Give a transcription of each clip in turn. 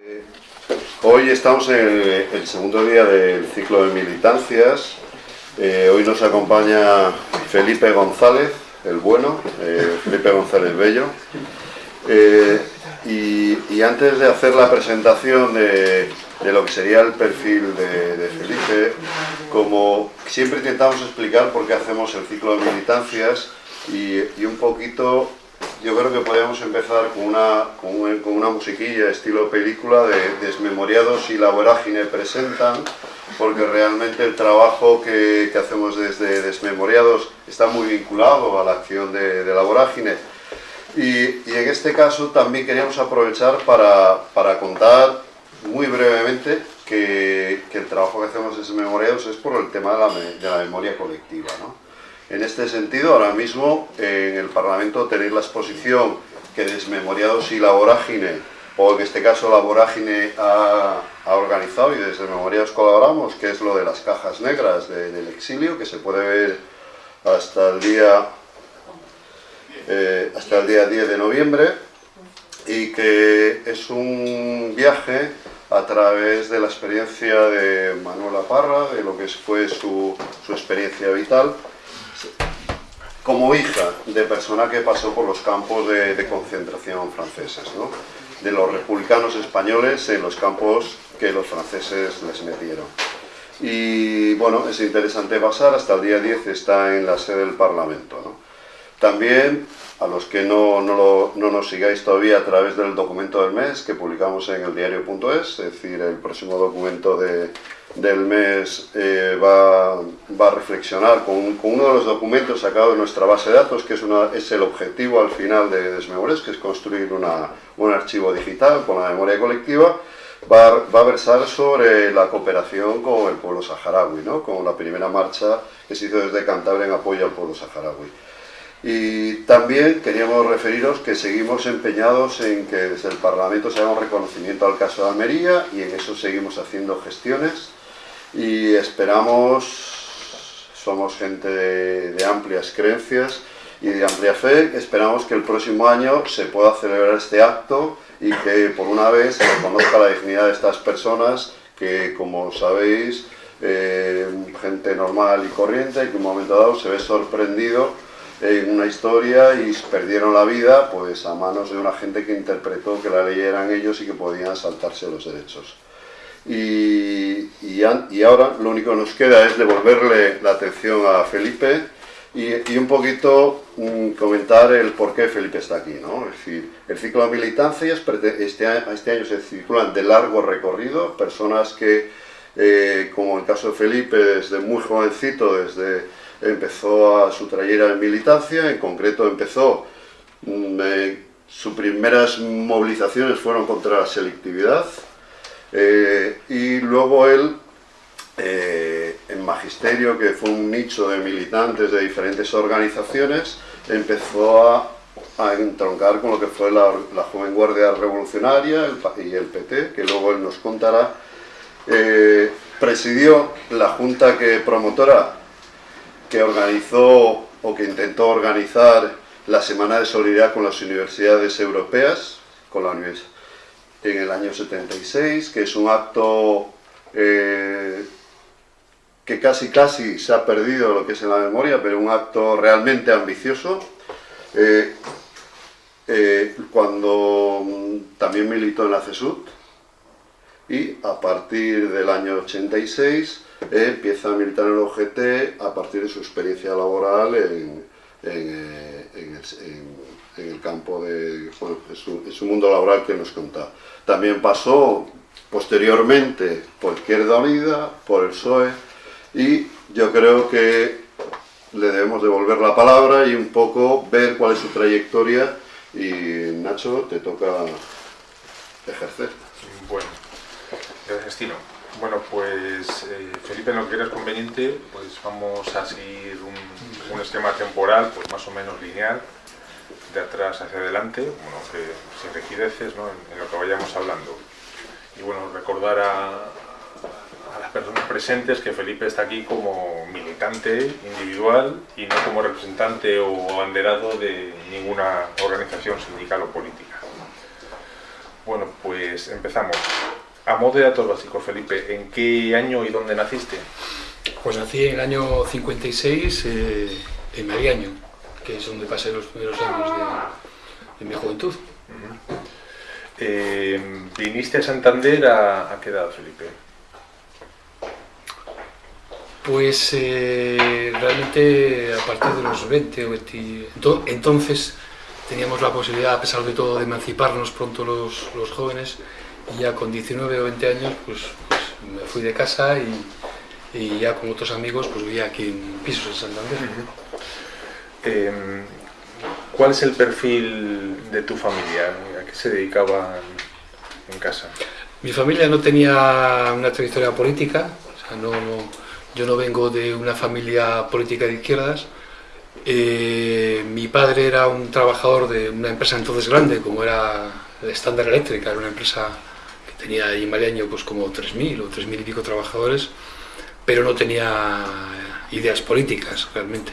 Eh, hoy estamos en el segundo día del ciclo de militancias. Eh, hoy nos acompaña Felipe González, el bueno, eh, Felipe González Bello. Y, antes de hacer la presentación de, lo que sería el perfil de, Felipe, como siempre intentamos explicar por qué hacemos el ciclo de militancias y, y un poquito yo creo que podríamos empezar con una, con una musiquilla estilo película de Desmemoriados y la vorágine presentan, porque realmente el trabajo que, que hacemos desde Desmemoriados está muy vinculado a la acción de, de la vorágine. Y, y, en este caso también queríamos aprovechar para, para contar muy brevemente que, que, el trabajo que hacemos desde Desmemoriados es por el tema de la, de la memoria colectiva. ¿no? En este sentido, ahora mismo en el Parlamento tenéis la exposición que Desmemoriados y la Vorágine, o en este caso la Vorágine ha, organizado y desde Memoriados colaboramos, que es lo de las cajas negras del exilio, que se puede ver hasta el día, eh, hasta el día 10 de noviembre, y que es un viaje a través de la experiencia de Manuela Parra, de lo que fue su, su experiencia vital, como hija de persona que pasó por los campos de, concentración franceses, de los republicanos españoles en los campos que los franceses les metieron. Y bueno, es interesante pasar, hasta el día 10 está en la sede del Parlamento. También, a los que no, no, no, nos sigáis todavía a través del documento del mes que publicamos en el diario.es, es decir, el próximo documento de, del mes eh, va, va, a reflexionar con, con, uno de los documentos sacados de nuestra base de datos, que es, una, es el objetivo al final de Desmemores, que es construir una, un archivo digital con la memoria colectiva, va, va, a versar sobre la cooperación con el pueblo saharaui, ¿no? con la primera marcha que se hizo desde Cantabria en apoyo al pueblo saharaui. Y también queríamos referiros que seguimos empeñados en que desde el Parlamento se haga un reconocimiento al caso de Almería y en eso seguimos haciendo gestiones y esperamos, somos gente de, amplias creencias y de amplia fe, esperamos que el próximo año se pueda celebrar este acto y que por una vez se reconozca la dignidad de estas personas que, como sabéis, eh, gente normal y corriente que en un momento dado se ve sorprendido en una historia y perdieron la vida pues a manos de una gente que interpretó que la ley eran ellos y que podían saltarse los derechos. Y, y, ahora lo único que nos queda es devolverle la atención a Felipe y, un poquito mm, comentar el por qué Felipe está aquí. ¿no? Es decir, el ciclo de militancias este, este año se circulan de largo recorrido, personas que, eh, como en el caso de Felipe, desde muy jovencito, desde empezó a su trayera de militancia, en concreto empezó, mm, eh, sus primeras movilizaciones fueron contra la selectividad, eh, y luego él, eh, en Magisterio, que fue un nicho de militantes de diferentes organizaciones, empezó a, entroncar con lo que fue la, Joven Guardia Revolucionaria y el PT, que luego él nos contará. Eh, presidió la junta que promotora que organizó o que intentó organizar la Semana de Solidaridad con las Universidades Europeas, con la Universidad en el año 76, que es un acto eh, que casi casi se ha perdido lo que es en la memoria, pero un acto realmente ambicioso. Eh, eh, cuando también militó en la CESUT y a partir del año 86 empieza a militar en el OGT a partir de su experiencia laboral en en el campo de, su, mundo laboral que nos contaba. También pasó posteriormente por Izquierda Unida, por el PSOE, y yo creo que le debemos devolver la palabra y un poco ver cuál es su trayectoria y Nacho, te toca ejercer. Bueno, gracias. Bueno, pues eh, Felipe, en lo que eres conveniente, pues vamos a seguir un, un esquema temporal pues más o menos lineal atrás hacia adelante, bueno, sin rigideces en, lo que vayamos hablando. Y bueno, recordar a, a, las personas presentes que Felipe está aquí como militante individual y no como representante o abanderado de ninguna organización sindical o política. Bueno, pues empezamos. A modo de datos básicos, Felipe, ¿en qué año y dónde naciste? Pues nací en el año 56 eh, en Mariaño, que es donde pasé los primeros años de, de mi juventud. Eh, ¿Viniste a Santander a, a qué edad, Felipe? Pues eh, realmente a partir de los 20 o 20... ento- Entonces teníamos la posibilidad, a pesar de todo, de emanciparnos pronto los, los jóvenes y ya con 19 o 20 años pues, pues me fui de casa y, y ya con otros amigos pues vivía aquí en pisos en Santander. Eh, ¿Cuál es el perfil de tu familia? ¿A qué se dedicaban en casa? Mi familia no tenía una trayectoria política, o sea, no, yo no vengo de una familia política de izquierdas. Eh, mi padre era un trabajador de una empresa entonces grande, como era Standard Eléctrica, era una empresa que tenía ahí en Mariaño pues como 3.000 o 3.000 y pico trabajadores, pero no tenía ideas políticas realmente.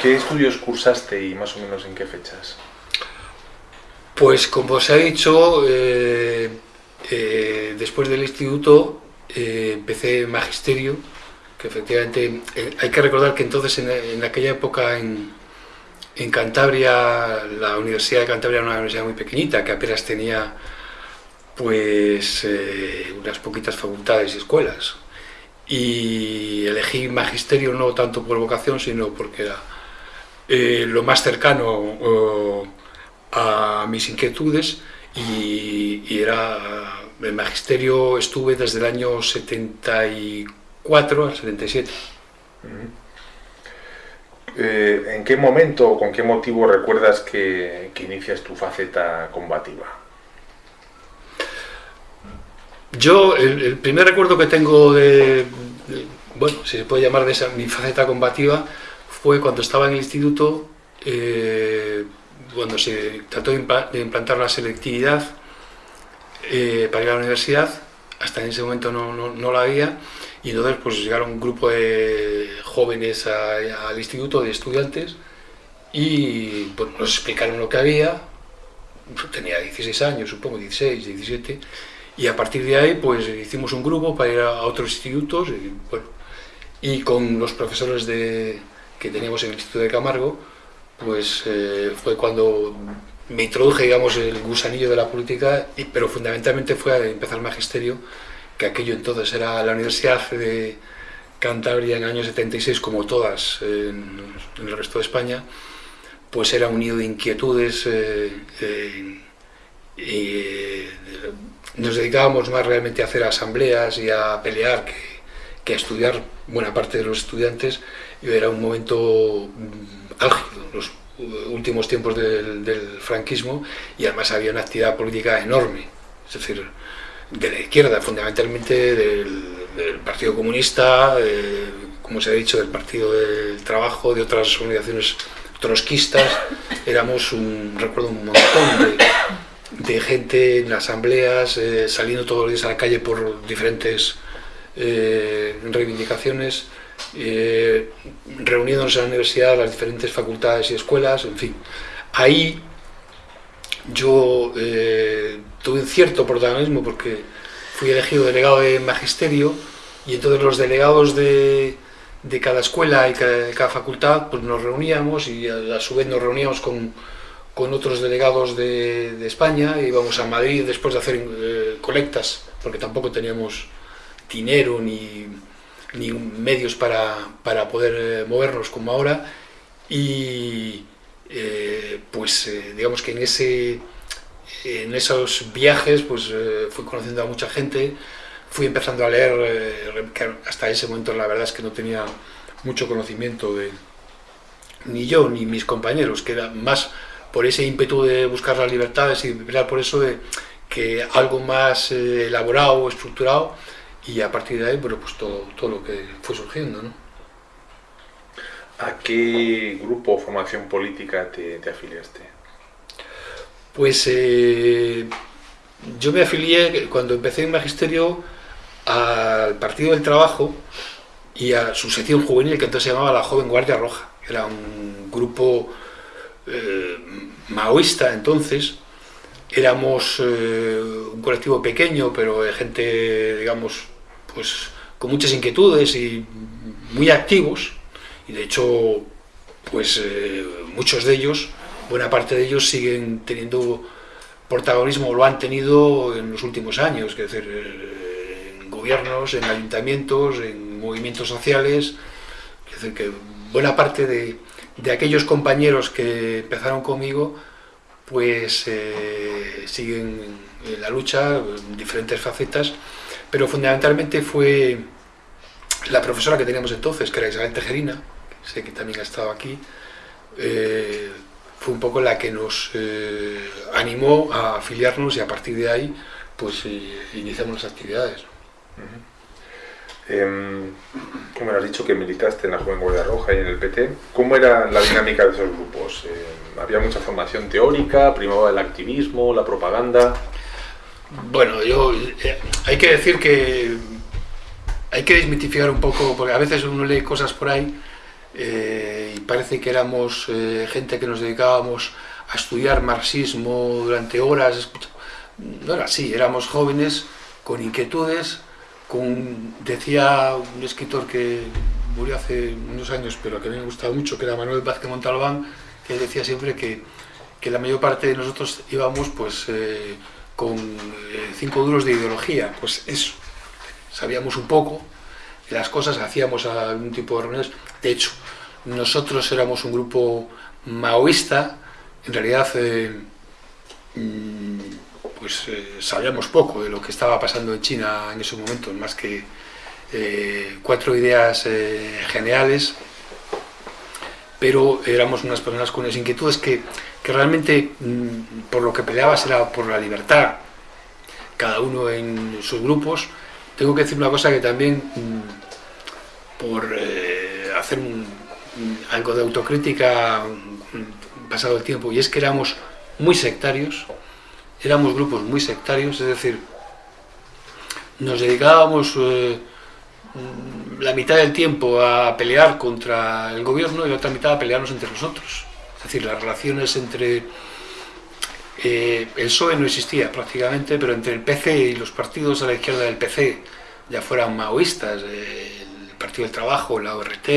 ¿Qué estudios cursaste y más o menos en qué fechas? Pues como se ha dicho, eh, eh, después del instituto eh, empecé magisterio, que efectivamente hay que recordar que entonces en, en aquella época en, en Cantabria, la Universidad de Cantabria era una universidad muy pequeñita, que apenas tenía pues unas poquitas facultades y escuelas. Y elegí magisterio no tanto por vocación, sino porque era eh, lo más cercano eh, a mis inquietudes y, y era el magisterio estuve desde el año 74 al 77. Eh, ¿En qué momento o con qué motivo recuerdas que, que inicias tu faceta combativa? Yo, el, el primer recuerdo que tengo de, de- bueno, si se puede llamar de esa, mi faceta combativa, fue cuando estaba en el instituto, eh, cuando se trató de impla- de implantar la selectividad eh, para ir a la universidad, hasta en ese momento no, no, no la había, y entonces pues llegaron un grupo de jóvenes a- al instituto, de estudiantes, y pues, nos explicaron lo que había, tenía 16 años, supongo, 16, 17, y a partir de ahí, pues hicimos un grupo para ir a otros institutos y, bueno, y con los profesores de, que teníamos en el Instituto de Camargo, pues eh, fue cuando me introduje, digamos, el gusanillo de la política, y- pero fundamentalmente fue a empezar el magisterio, que aquello entonces era la Universidad de Cantabria en el año 76, como todas en, en el resto de España, pues era un nido de inquietudes eh, eh, y eh, nos dedicábamos más realmente a hacer asambleas y a pelear que, que a estudiar buena parte de los estudiantes era un momento mm, álgido, los uh, últimos tiempos del, franquismo y además había una actividad política enorme, es decir, de la izquierda, fundamentalmente del, Partido Comunista, eh, como se ha dicho, del Partido del Trabajo, de otras organizaciones trotskistas, éramos un, recuerdo un montón de, gente en asambleas, eh, saliendo todos los días a la calle por diferentes eh, reivindicaciones, eh, reuniéndonos en la universidad, las diferentes facultades y escuelas, en fin. Ahí yo eh, tuve un cierto protagonismo porque fui elegido delegado de magisterio y entonces los delegados de, de cada escuela y cada, de cada facultad pues nos reuníamos y a, a su vez nos reuníamos con, con otros delegados de, de España, íbamos a Madrid después de hacer eh, colectas, porque tampoco teníamos dinero ni, ni medios para, para poder eh, movernos como ahora, y eh, pues eh, digamos que en, ese, en esos viajes pues eh, fui conociendo a mucha gente, fui empezando a leer, hasta ese momento la verdad es que no tenía mucho conocimiento de ni yo ni mis compañeros, que era más por ese ímpetu de buscar las libertades y pelear por eso, de que algo más elaborado, estructurado, y a partir de ahí, bueno, pues todo, todo lo que fue surgiendo, ¿no? ¿A qué grupo o formación política te, te afiliaste? Pues eh, yo me afilié cuando empecé en magisterio al Partido del Trabajo y a su sección juvenil que entonces se llamaba la Joven Guardia Roja. Era un grupo eh, maoísta entonces, éramos eh, un colectivo pequeño, pero de gente, digamos, pues con muchas inquietudes y muy activos, y de hecho, pues eh, muchos de ellos, buena parte de ellos siguen teniendo protagonismo, lo han tenido en los últimos años, es decir, eh, en gobiernos, en ayuntamientos, en movimientos sociales, es decir, que buena parte de, de aquellos compañeros que empezaron conmigo, pues eh, siguen en la lucha, en diferentes facetas, pero fundamentalmente fue la profesora que teníamos entonces, que era Isabel Tejerina, sé que también ha estado aquí, eh, fue un poco la que nos eh, animó a afiliarnos y a partir de ahí pues iniciamos las actividades. Eh, como has dicho que militaste en la Joven Guardia Roja y en el PT, ¿cómo era la dinámica de esos grupos? ¿Había mucha formación teórica? ¿Primaba el activismo, la propaganda? Bueno, yo eh, hay que decir que hay que desmitificar un poco, porque a veces uno lee cosas por ahí eh, y parece que éramos eh, gente que nos dedicábamos a estudiar marxismo durante horas. No era así, éramos jóvenes con inquietudes, decía un escritor que murió hace unos años, pero que a mí me gustaba mucho, que era Manuel Vázquez Montalbán, que decía siempre que, que la mayor parte de nosotros íbamos pues, eh, con eh, cinco duros de ideología, pues eso, sabíamos un poco de las cosas, hacíamos algún tipo de reuniones, de hecho, nosotros éramos un grupo maoísta, en realidad eh, mm, pues eh, sabíamos poco de lo que estaba pasando en China en esos momentos, más que cuatro ideas generales, pero éramos unas personas con unas inquietudes que, que realmente mm, por lo que peleabas era por la libertad, cada uno en sus grupos. Tengo que decir una cosa que también, mm, por hacer algo de autocrítica pasado el tiempo, y es que éramos muy sectarios, éramos grupos muy sectarios, es decir, nos dedicábamos eh, la mitad del tiempo a pelear contra el gobierno y la otra mitad a pelearnos entre nosotros. Es decir, las relaciones entre... Eh, el PSOE no existía prácticamente, pero entre el PC y los partidos a la izquierda del PC, ya fueran maoístas, eh, el Partido del Trabajo, la ORT,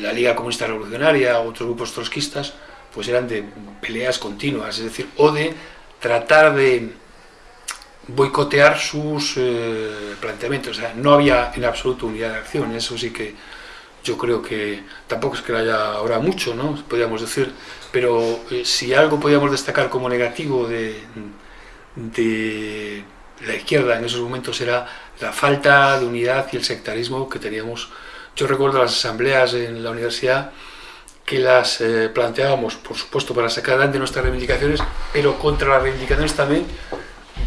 la Liga Comunista Revolucionaria, otros grupos trotskistas, pues eran de peleas continuas, es decir, o de tratar de boicotear sus eh, planteamientos. O sea, no había en absoluto unidad de acción, eso sí que yo creo que tampoco es que haya ahora mucho, ¿no? Podríamos decir, pero eh, si algo podíamos destacar como negativo de, de la izquierda en esos momentos era la falta de unidad y el sectarismo que teníamos. Yo recuerdo las asambleas en la universidad que las eh, planteábamos, por supuesto, para sacar adelante nuestras reivindicaciones, pero contra las reivindicaciones también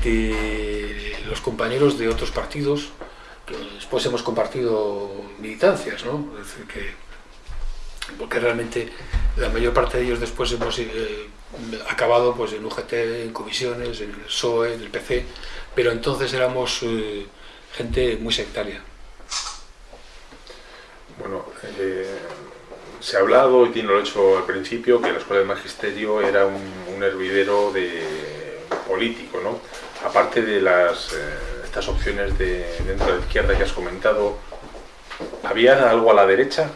de los compañeros de otros partidos, que después hemos compartido militancias, ¿no? Es decir, que, porque realmente la mayor parte de ellos después hemos eh, acabado pues, en UGT, en comisiones, en el PSOE, en el PC, pero entonces éramos eh, gente muy sectaria. Bueno, se ha hablado, y tiene lo hecho al principio, que la Escuela de Magisterio era un, hervidero de, político, ¿no? Aparte de las, eh, estas opciones de, dentro de la izquierda que has comentado, ¿había algo a la derecha?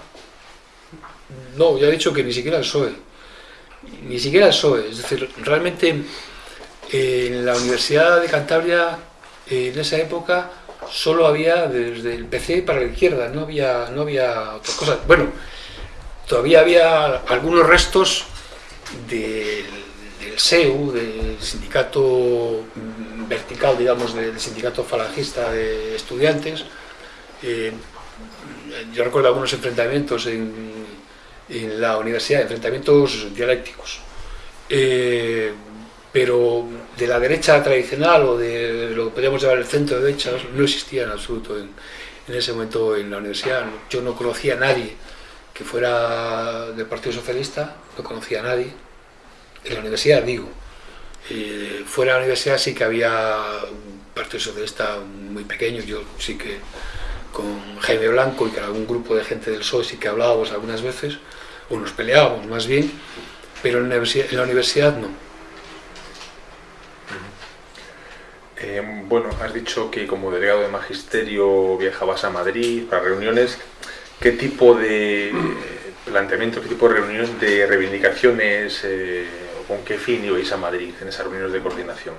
No, ya he dicho que ni siquiera el PSOE. Ni siquiera el PSOE. Es decir, realmente en la Universidad de Cantabria, en esa época, solo había desde el PC para la izquierda, no había, no había otras cosas. Bueno, todavía había algunos restos del, SEU, del sindicato vertical, digamos, del sindicato falangista de estudiantes. Eh, yo recuerdo algunos enfrentamientos en, la universidad, enfrentamientos dialécticos. Eh, pero de la derecha tradicional o de lo que podríamos llamar el centro de derecha no existía en absoluto en, en ese momento en la universidad. Yo no conocía a nadie que fuera del Partido Socialista, no conocía a nadie, en la universidad digo, eh, fuera de la universidad sí que había un Partido Socialista muy pequeño, yo sí que con Jaime Blanco y con algún grupo de gente del PSOE sí que hablábamos algunas veces, o nos peleábamos más bien, pero en la universidad, no. Eh, bueno, has dicho que como delegado de magisterio viajabas a Madrid para reuniones. ¿Qué tipo de planteamiento, qué tipo de reuniones, de reivindicaciones, eh, o con qué fin ibais a Madrid en esas reuniones de coordinación?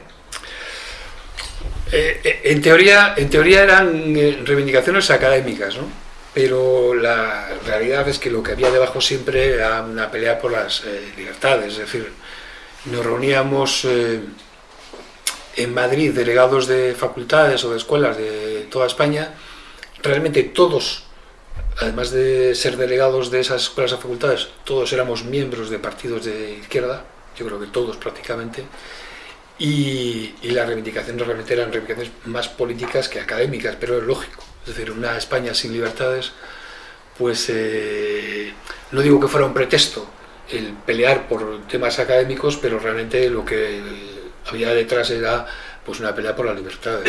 Eh, en, teoría, en teoría eran reivindicaciones académicas, ¿no? pero la realidad es que lo que había debajo siempre era una pelea por las libertades, es decir, nos reuníamos en Madrid delegados de facultades o de escuelas de toda España, realmente todos, además de ser delegados de esas escuelas o facultades, todos éramos miembros de partidos de izquierda, yo creo que todos prácticamente, y, las reivindicaciones realmente eran reivindicaciones más políticas que académicas, pero es lógico, es decir, una España sin libertades, pues eh, no digo que fuera un pretexto el pelear por temas académicos, pero realmente lo que había detrás era pues una pelea por la libertad.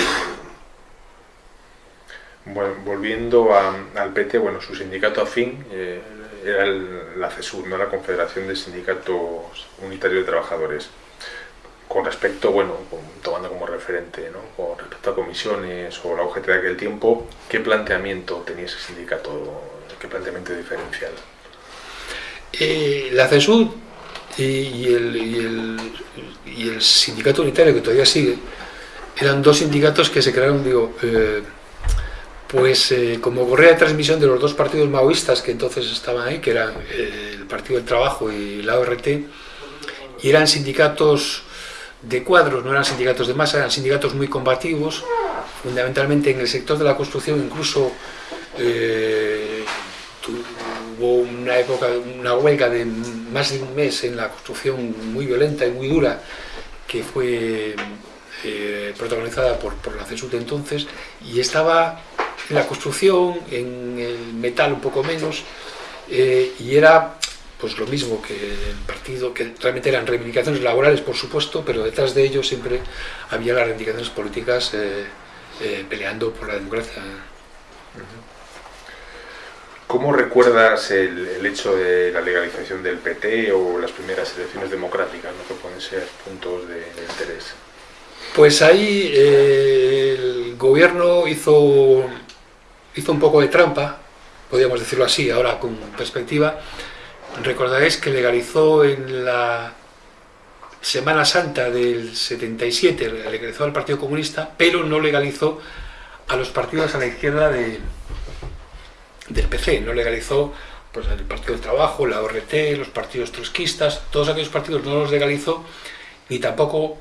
Bueno, volviendo al PT, bueno, su sindicato afín eh, era la CESUR, ¿no? la Confederación de Sindicatos Unitarios de Trabajadores. Con respecto, bueno, tomando como referente, ¿no? con respecto a comisiones o la UGT de aquel tiempo, ¿qué planteamiento tenía ese sindicato? ¿Qué planteamiento diferencial? Eh, la CESUR y, el, y, el, sindicato unitario que todavía sigue, eran dos sindicatos que se crearon, digo, eh, pues eh, como correa de transmisión de los dos partidos maoístas que entonces estaban ahí, que eran eh, el Partido del Trabajo y la ORT, y eran sindicatos de cuadros, no eran sindicatos de masa, eran sindicatos muy combativos, fundamentalmente en el sector de la construcción, incluso hubo una época, una huelga de más de un mes en la construcción muy violenta y muy dura, que fue eh, protagonizada por, por la CESUT entonces, y estaba en la construcción, en el metal un poco menos, eh, y era pues lo mismo que el partido, que realmente eran reivindicaciones laborales, por supuesto, pero detrás de ello siempre había las reivindicaciones políticas eh, peleando por la democracia. ¿Cómo recuerdas el, hecho de la legalización del PT o las primeras elecciones democráticas, ¿no? que pueden ser puntos de, interés? Pues ahí eh, el gobierno hizo, hizo un poco de trampa, podríamos decirlo así, ahora con perspectiva. Recordaréis que legalizó en la Semana Santa del 77, legalizó al Partido Comunista, pero no legalizó a los partidos a la izquierda de, del PC, no legalizó pues, el Partido del Trabajo, la ORT, los partidos trotskistas, todos aquellos partidos no los legalizó, ni tampoco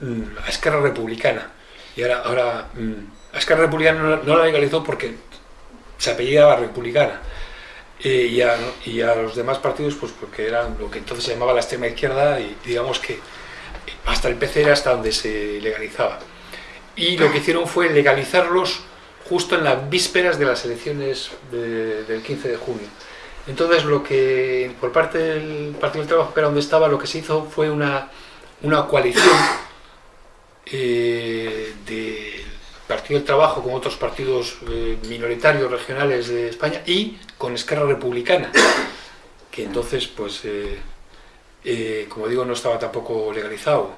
mm, a Esquerra Republicana. Y ahora, ahora mm, Esquerra Republicana no, la legalizó porque se apellidaba Republicana. Eh, y, a, y, a, los demás partidos, pues porque eran lo que entonces se llamaba la extrema izquierda, y digamos que hasta el PC era hasta donde se legalizaba. Y lo que hicieron fue legalizarlos justo en las vísperas de las elecciones del 15 de junio. Entonces, lo que por parte del Partido del Trabajo, que era donde estaba, lo que se hizo fue una, una coalición eh, del Partido del Trabajo con otros partidos eh, minoritarios regionales de España y con Esquerra Republicana, que entonces, pues, eh, como digo, no estaba tampoco legalizado.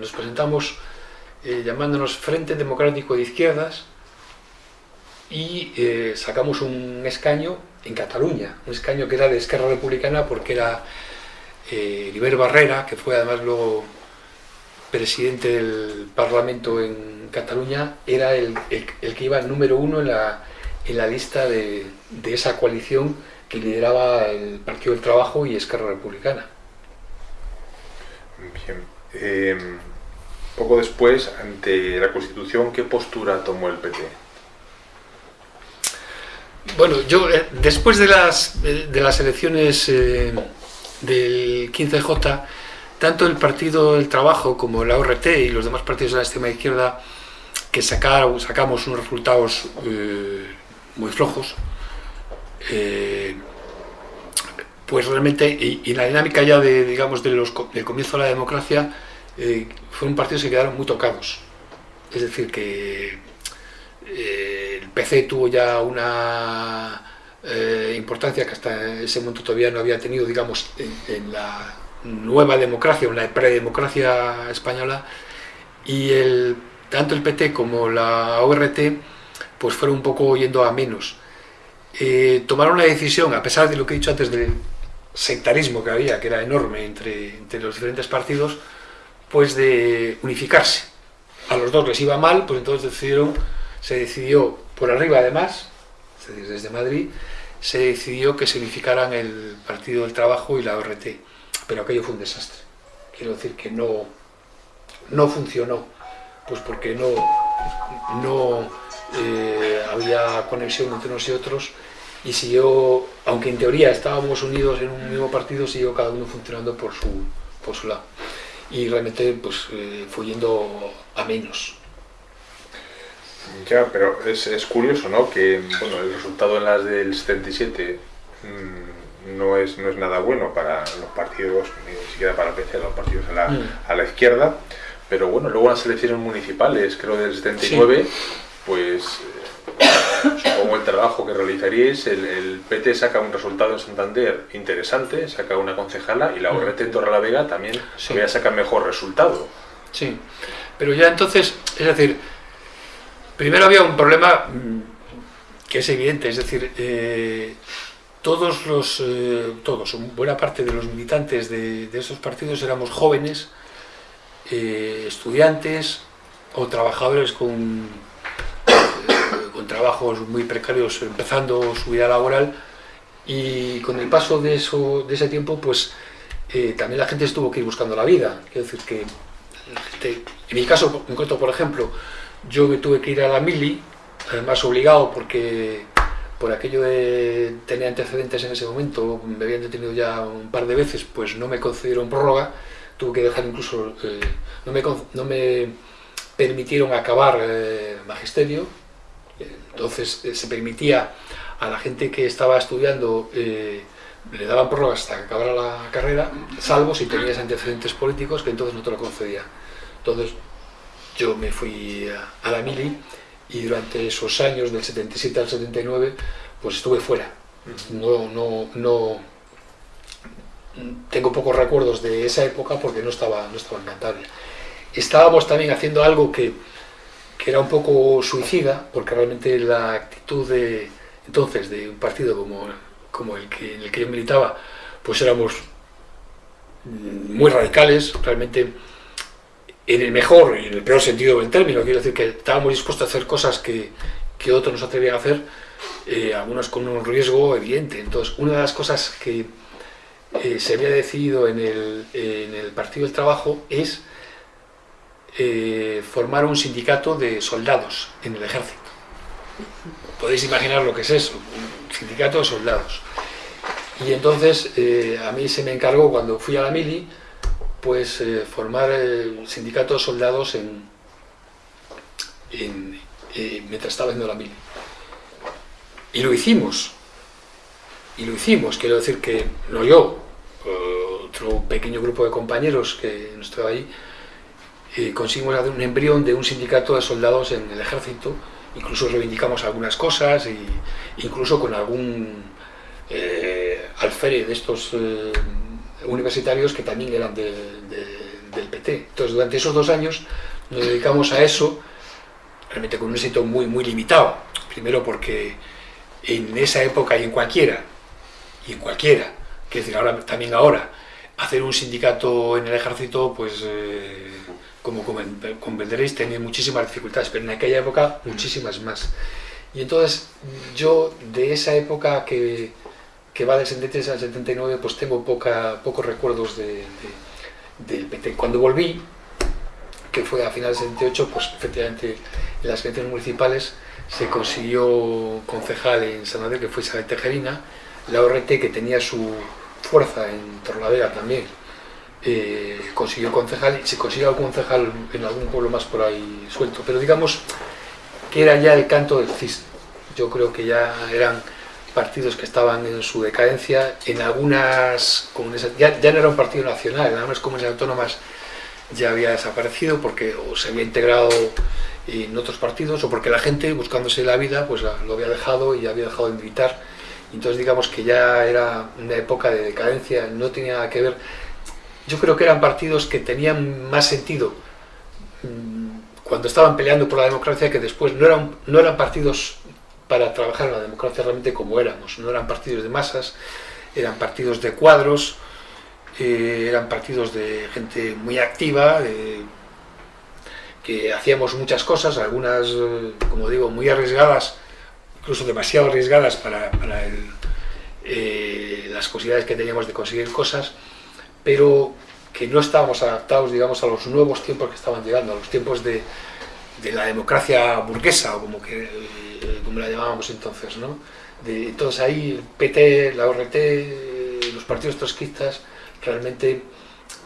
nos presentamos llamándonos Frente Democrático de Izquierdas, y eh, sacamos un escaño en Cataluña, un escaño que era de Esquerra Republicana porque era eh, Barrera, que fue además luego presidente del Parlamento en Cataluña, era el, que iba número uno en la, en la lista de, de, esa coalición que lideraba el Partido del Trabajo y Esquerra Republicana. Bien. Eh, poco después, ante la Constitución, ¿qué postura tomó el PT? Bueno, yo eh, después de las, de las elecciones eh, del 15J, tanto el Partido del Trabajo como la ORT y los demás partidos de la extrema izquierda que sacaron, sacamos unos resultados eh, muy flojos, pues realmente, y, la dinámica ya de, digamos, los, del comienzo de la democracia, fueron partidos que quedaron muy tocados. Es decir, que el PC tuvo ya una eh, importancia que hasta ese momento todavía no había tenido, digamos, en, la nueva democracia, en la predemocracia española, y el, tanto el PT como la ORT pues fueron un poco yendo a menos. Eh, tomaron la decisión, a pesar de lo que he dicho antes del sectarismo que había, que era enorme entre, entre los diferentes partidos, pues de unificarse. A los dos les iba mal, pues entonces decidieron, se decidió por arriba además, es decir, desde Madrid, se decidió que se unificaran el Partido del Trabajo y la ORT, pero aquello fue un desastre. Quiero decir que no, no funcionó, pues porque no, no eh, había conexión entre unos y otros y siguió, aunque en teoría estábamos unidos en un mismo partido, siguió cada uno funcionando por su, por su lado. Y realmente pues, eh, fue yendo a menos. Ya, pero es, es, curioso, ¿no? Que bueno, el resultado en las del 77 mmm, no, es, no es nada bueno para los partidos, ni siquiera para PC, los partidos a la, mm. a la izquierda. Pero bueno, luego las elecciones municipales, creo del 79, sí. pues supongo el trabajo que realizaríais, el, el, PT saca un resultado en Santander interesante, saca una concejala y la ORT en Torrelavega también sí. todavía saca mejor resultado. Sí, pero ya entonces, es decir, Primero había un problema que es evidente, es decir, eh, todos los, eh, todos, buena parte de los militantes de, de esos partidos éramos jóvenes, eh, estudiantes o trabajadores con, con trabajos muy precarios empezando su vida laboral. Y con el paso de, eso, de ese tiempo pues también la gente estuvo que ir buscando la vida, quiero decir que en mi caso en concreto por ejemplo yo me tuve que ir a la mili, además obligado porque por aquello de tener antecedentes en ese momento, me habían detenido ya un par de veces, pues no me concedieron prórroga, tuve que dejar incluso, eh, no, me, no, me, permitieron acabar eh, magisterio, entonces eh, se permitía a la gente que estaba estudiando, eh, le daban prórroga hasta que acabara la carrera, salvo si tenías antecedentes políticos, que entonces no te lo concedía. Entonces, yo me fui a, a la mili y durante esos años, del 77 al 79, pues estuve fuera. No, no, no, tengo pocos recuerdos de esa época porque no estaba, no estaba en Cantabria. Estábamos también haciendo algo que, que, era un poco suicida, porque realmente la actitud de entonces de un partido como, como el que, en el que yo militaba, pues éramos muy radicales, realmente en el mejor y en el peor sentido del término, quiero decir que estábamos dispuestos a hacer cosas que, que otros nos atrevían a hacer, eh, algunas con un riesgo evidente. Entonces, una de las cosas que eh, se había decidido en el, en el, Partido del Trabajo es eh, formar un sindicato de soldados en el ejército. Podéis imaginar lo que es eso, un sindicato de soldados. Y entonces a mí se me encargó cuando fui a la mili, pues eh, formar el sindicato de soldados en, en eh, mientras estaba haciendo la mili. Y lo hicimos. Y lo hicimos, quiero decir que no yo, otro pequeño grupo de compañeros que no estaba ahí, eh, conseguimos hacer un embrión de un sindicato de soldados en el ejército, incluso reivindicamos algunas cosas, y incluso con algún eh, alférez de estos eh, universitarios que también eran de, del PT. Entonces, durante esos dos años nos dedicamos a eso, realmente con un éxito muy, muy limitado. Primero porque en esa época y en cualquiera, y en cualquiera, que decir, ahora, también ahora, hacer un sindicato en el ejército, pues, eh, como comprenderéis, tenía muchísimas dificultades, pero en aquella época muchísimas más. Y entonces, yo de esa época que que va del 73 al 79, pues tengo poca, pocos recuerdos de, de, del PT. Cuando volví, que fue a finales del 78, pues efectivamente en las elecciones municipales se consiguió concejal en Santander, que fue Isabel Tejerina, la ORT, que tenía su fuerza en Torlavega también, eh, consiguió concejal, y se consiguió concejal en algún pueblo más por ahí suelto, pero digamos que era ya el canto del cisne. Yo creo que ya eran partidos que estaban en su decadencia, en algunas comunidades, ya, ya no era un partido nacional, en algunas comunidades autónomas ya había desaparecido porque o se había integrado en otros partidos o porque la gente buscándose la vida pues lo había dejado y había dejado de militar entonces digamos que ya era una época de decadencia, no tenía nada que ver. Yo creo que eran partidos que tenían más sentido mm, cuando estaban peleando por la democracia que después no eran, no eran partidos para trabajar en la democracia realmente como éramos, no eran partidos de masas, eran partidos de cuadros, eh, eran partidos de gente muy activa, que hacíamos muchas cosas, algunas, eh, como digo, muy arriesgadas, incluso demasiado arriesgadas para, eh, las posibilidades que teníamos de conseguir cosas, pero que no estábamos adaptados, digamos, a los nuevos tiempos que estaban llegando, a los tiempos de, la democracia burguesa, o como, que, como la llamábamos entonces, ¿no? De, entonces ahí el PT, la ORT, los partidos trotskistas, realmente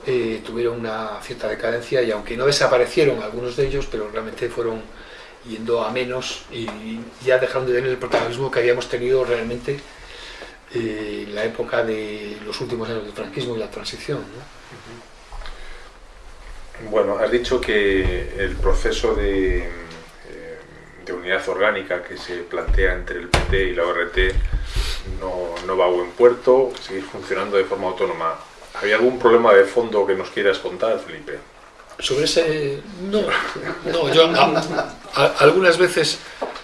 eh, tuvieron una cierta decadencia y aunque no desaparecieron algunos de ellos, pero realmente fueron yendo a menos y ya dejaron de tener el protagonismo que habíamos tenido realmente eh, en la época de los últimos años del franquismo y la transición. Bueno, has dicho que el proceso de, eh, de, unidad orgánica que se plantea entre el PT y la ORT no, no va a buen puerto, sigue funcionando de forma autónoma. ¿Había algún problema de fondo que nos quieras contar, Felipe? Sobre ese... No, no yo algunas veces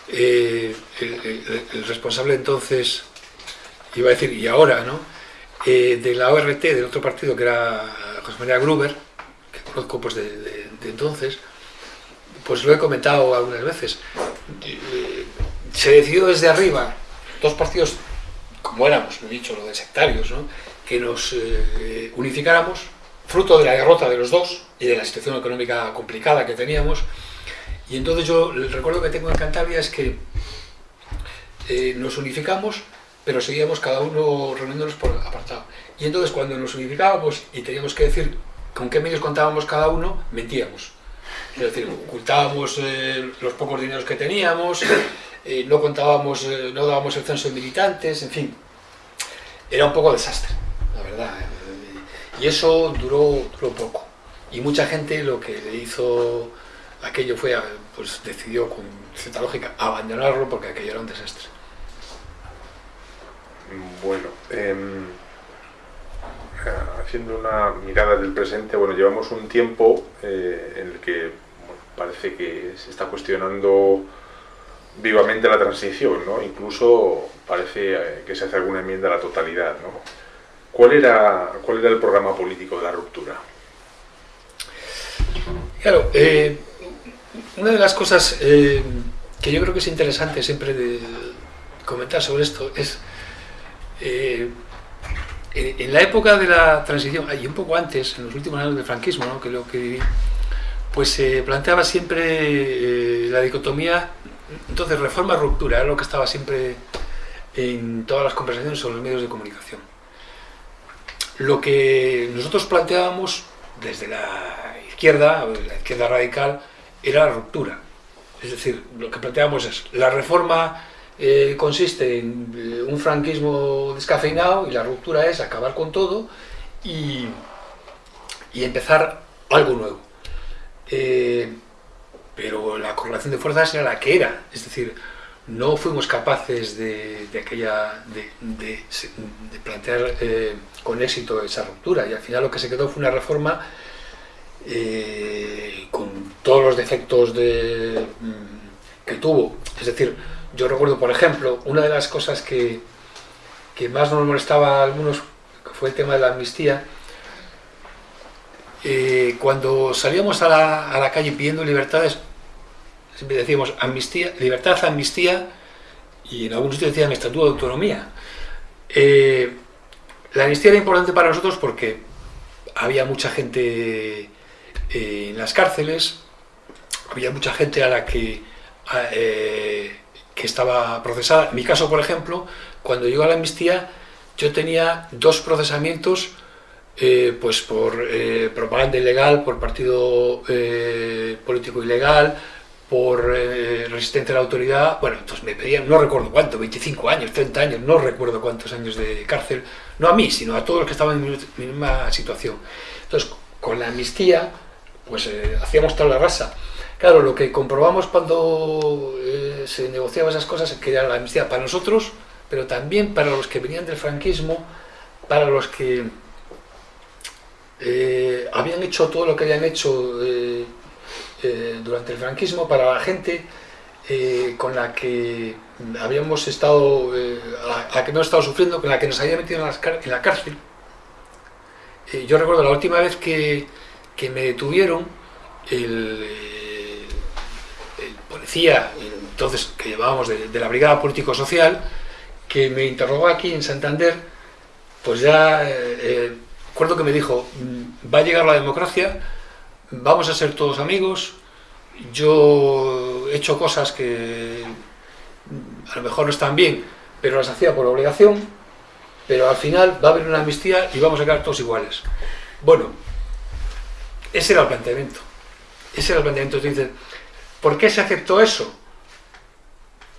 eh, el, responsable entonces, iba a decir, y ahora, ¿no? Eh, de la ORT, del otro partido que era José María Gruber, que conozco pues de, entonces, pues lo he comentado algunas veces. Eh, se decidió desde arriba, dos partidos, como éramos, lo he dicho, lo de sectarios, ¿no? que nos eh, unificáramos, fruto de la derrota de los dos y de la situación económica complicada que teníamos. Y entonces yo el recuerdo que tengo en Cantabria es que eh, nos unificamos, pero seguíamos cada uno reuniéndonos por apartado. Y entonces cuando nos unificábamos y teníamos que decir con qué medios contábamos cada uno, mentíamos. Es decir, ocultábamos eh, los pocos dineros que teníamos, no contábamos, no dábamos el censo de militantes, en fin. Era un poco desastre la verdad. Y eso duró, duró poco. Y mucha gente lo que le hizo aquello fue, pues decidió con cierta lógica abandonarlo porque aquello era un desastre. Bueno, em, haciendo una mirada del presente, bueno, llevamos un tiempo eh, en el que parece que se está cuestionando vivamente la transición, ¿no? Incluso parece eh, que se hace alguna enmienda a la totalidad, ¿no? ¿Cuál era, ¿Cuál era el programa político de la ruptura? Claro, eh, una de las cosas eh, que yo creo que es interesante siempre de comentar sobre esto es eh, en la época de la transición, y un poco antes, en los últimos años del franquismo, ¿no? que lo que viví, pues se planteaba siempre la dicotomía, entonces reforma-ruptura, era lo que estaba siempre en todas las conversaciones sobre los medios de comunicación. Lo que nosotros planteábamos desde la izquierda, la izquierda radical, era la ruptura. Es decir, lo que planteábamos es, la reforma eh, consiste en eh, un franquismo descafeinado y la ruptura es acabar con todo y, empezar algo nuevo. Eh, pero la correlación de fuerzas era la que era, es decir, no fuimos capaces de, aquella, de, plantear eh, con éxito esa ruptura y al final lo que se quedó fue una reforma eh, con todos los defectos de, mm, que tuvo. Es decir, yo recuerdo, por ejemplo, una de las cosas que, que más nos molestaba a algunos fue el tema de la amnistía. Eh, cuando salíamos a la, a la calle pidiendo libertades, siempre decíamos amnistía, libertad, amnistía, y en algunos sitios decían estatuto de autonomía. Eh, la amnistía era importante para nosotros porque había mucha gente eh, en las cárceles, había mucha gente a la que, eh, que estaba procesada. En mi caso, por ejemplo, cuando llegó a la amnistía, yo tenía dos procesamientos pues por propaganda ilegal, por partido político ilegal, por eh, resistencia a la autoridad, bueno, entonces me pedían, no recuerdo cuánto, 25 años, 30 años, no recuerdo cuántos años de cárcel, no a mí, sino a todos los que estaban en mi misma situación. Entonces, con la amnistía, pues eh, hacíamos tal la raza. Claro, lo que comprobamos cuando eh, se negociaban esas cosas es que era la amnistía para nosotros pero también para los que venían del franquismo, para los que eh, habían hecho todo lo que habían hecho eh, eh, durante el franquismo, para la gente con la que habíamos estado, la que hemos estado sufriendo, con la que nos había metido en, la cárcel. yo recuerdo la última vez que, que me detuvieron, el, policía, entonces que llevábamos de, de la Brigada Político-Social, que me interrogó aquí en Santander, pues ya eh, recuerdo que me dijo, mm, va a llegar la democracia, vamos a ser todos amigos, yo he hecho cosas que a lo mejor no están bien, pero las hacía por obligación, pero al final va a haber una amnistía y vamos a quedar todos iguales. Bueno, ese era el planteamiento. Ese era el planteamiento. Entonces, ¿por qué se aceptó eso?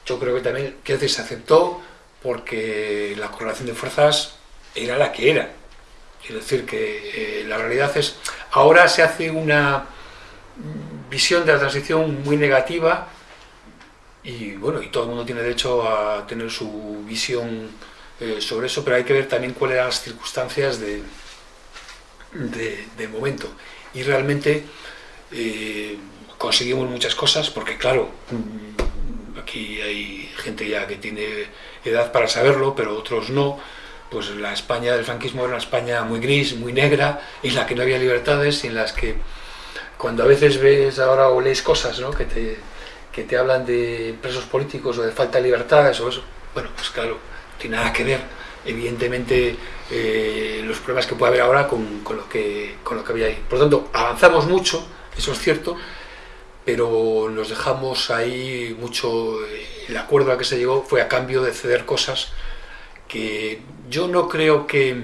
Yo creo que también, que se aceptó porque la correlación de fuerzas era la que era. Quiero decir que eh, la realidad es, ahora se hace una visión de la transición muy negativa y bueno, y todo el mundo tiene derecho a tener su visión eh, sobre eso, pero hay que ver también cuáles eran las circunstancias de, de, momento. Y realmente eh, conseguimos muchas cosas, porque claro, aquí hay gente ya que tiene edad para saberlo, pero otros no, pues la España del franquismo era una España muy gris, muy negra, en la que no había libertades, y en las que cuando a veces ves ahora o lees cosas ¿no? que, te, que te hablan de presos políticos o de falta de libertades o eso, bueno, pues claro, no tiene nada que ver, evidentemente, eh, los problemas que puede haber ahora con, con, lo que, con lo que había ahí. Por lo tanto, avanzamos mucho, eso es cierto, pero nos dejamos ahí mucho, eh, el acuerdo al que se llegó fue a cambio de ceder cosas que yo no creo que,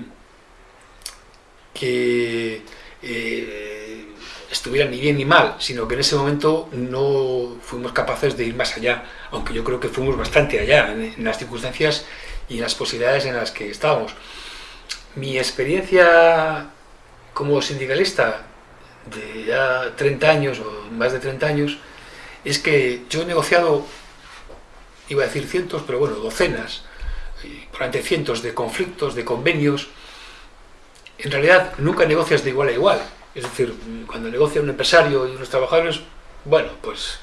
que eh, estuvieran ni bien ni mal, sino que en ese momento no fuimos capaces de ir más allá, aunque yo creo que fuimos bastante allá en, en las circunstancias y en las posibilidades en las que estábamos. Mi experiencia como sindicalista de ya 30 años o más de 30 años, es que yo he negociado, iba a decir cientos, pero bueno, docenas, durante cientos de conflictos, de convenios. En realidad nunca negocias de igual a igual. Es decir, cuando negocia un empresario y unos trabajadores, bueno, pues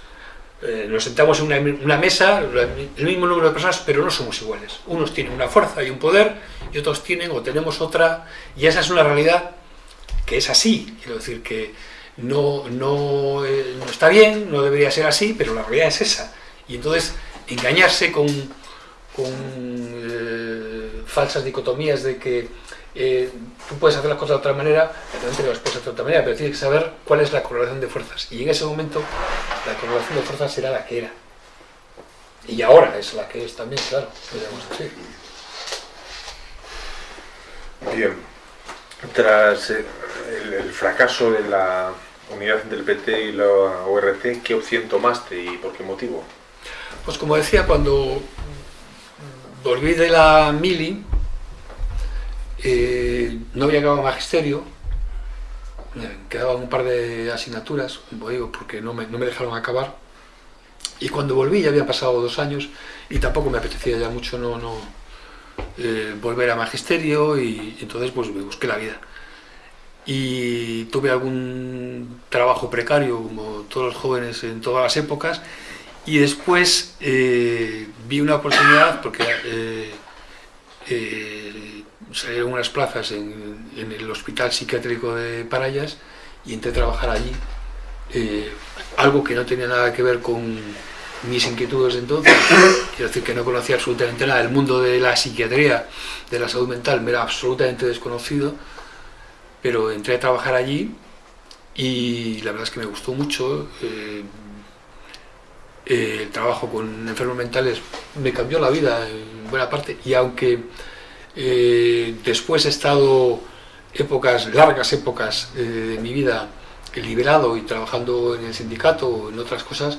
eh, nos sentamos en una, una, mesa, el mismo número de personas, pero no somos iguales. Unos tienen una fuerza y un poder, y otros tienen o tenemos otra, y esa es una realidad que es así, quiero decir que no, no, eh, no, está bien, no debería ser así, pero la realidad es esa. Y entonces engañarse con, con eh, falsas dicotomías de que eh, tú puedes hacer las cosas de otra manera, realmente las puedes hacer de otra manera, pero tienes que saber cuál es la correlación de fuerzas. Y en ese momento la correlación de fuerzas era la que era. Y ahora es la que es también, claro, podríamos decir. Bien tras eh, el, fracaso de la unidad entre el PT y la ORC, ¿qué opción tomaste y por qué motivo? Pues como decía, cuando volví de la Mili, eh, no había acabado magisterio, quedaban un par de asignaturas, porque no me, no me dejaron acabar, y cuando volví ya había pasado dos años y tampoco me apetecía ya mucho no, no, eh, volver a magisterio y entonces pues me busqué la vida. Y tuve algún trabajo precario, como todos los jóvenes en todas las épocas, y después eh, vi una oportunidad, porque eh, salieron unas plazas en, el Hospital Psiquiátrico de Parayas y entré a trabajar allí, algo que no tenía nada que ver con mis inquietudes de entonces, quiero decir que no conocía absolutamente nada, el mundo de la psiquiatría, de la salud mental me era absolutamente desconocido, pero entré a trabajar allí y la verdad es que me gustó mucho, eh, eh, el trabajo con enfermos mentales me cambió la vida en buena parte. Y aunque eh, después he estado épocas, largas épocas de mi vida liberado y trabajando en el sindicato o en otras cosas,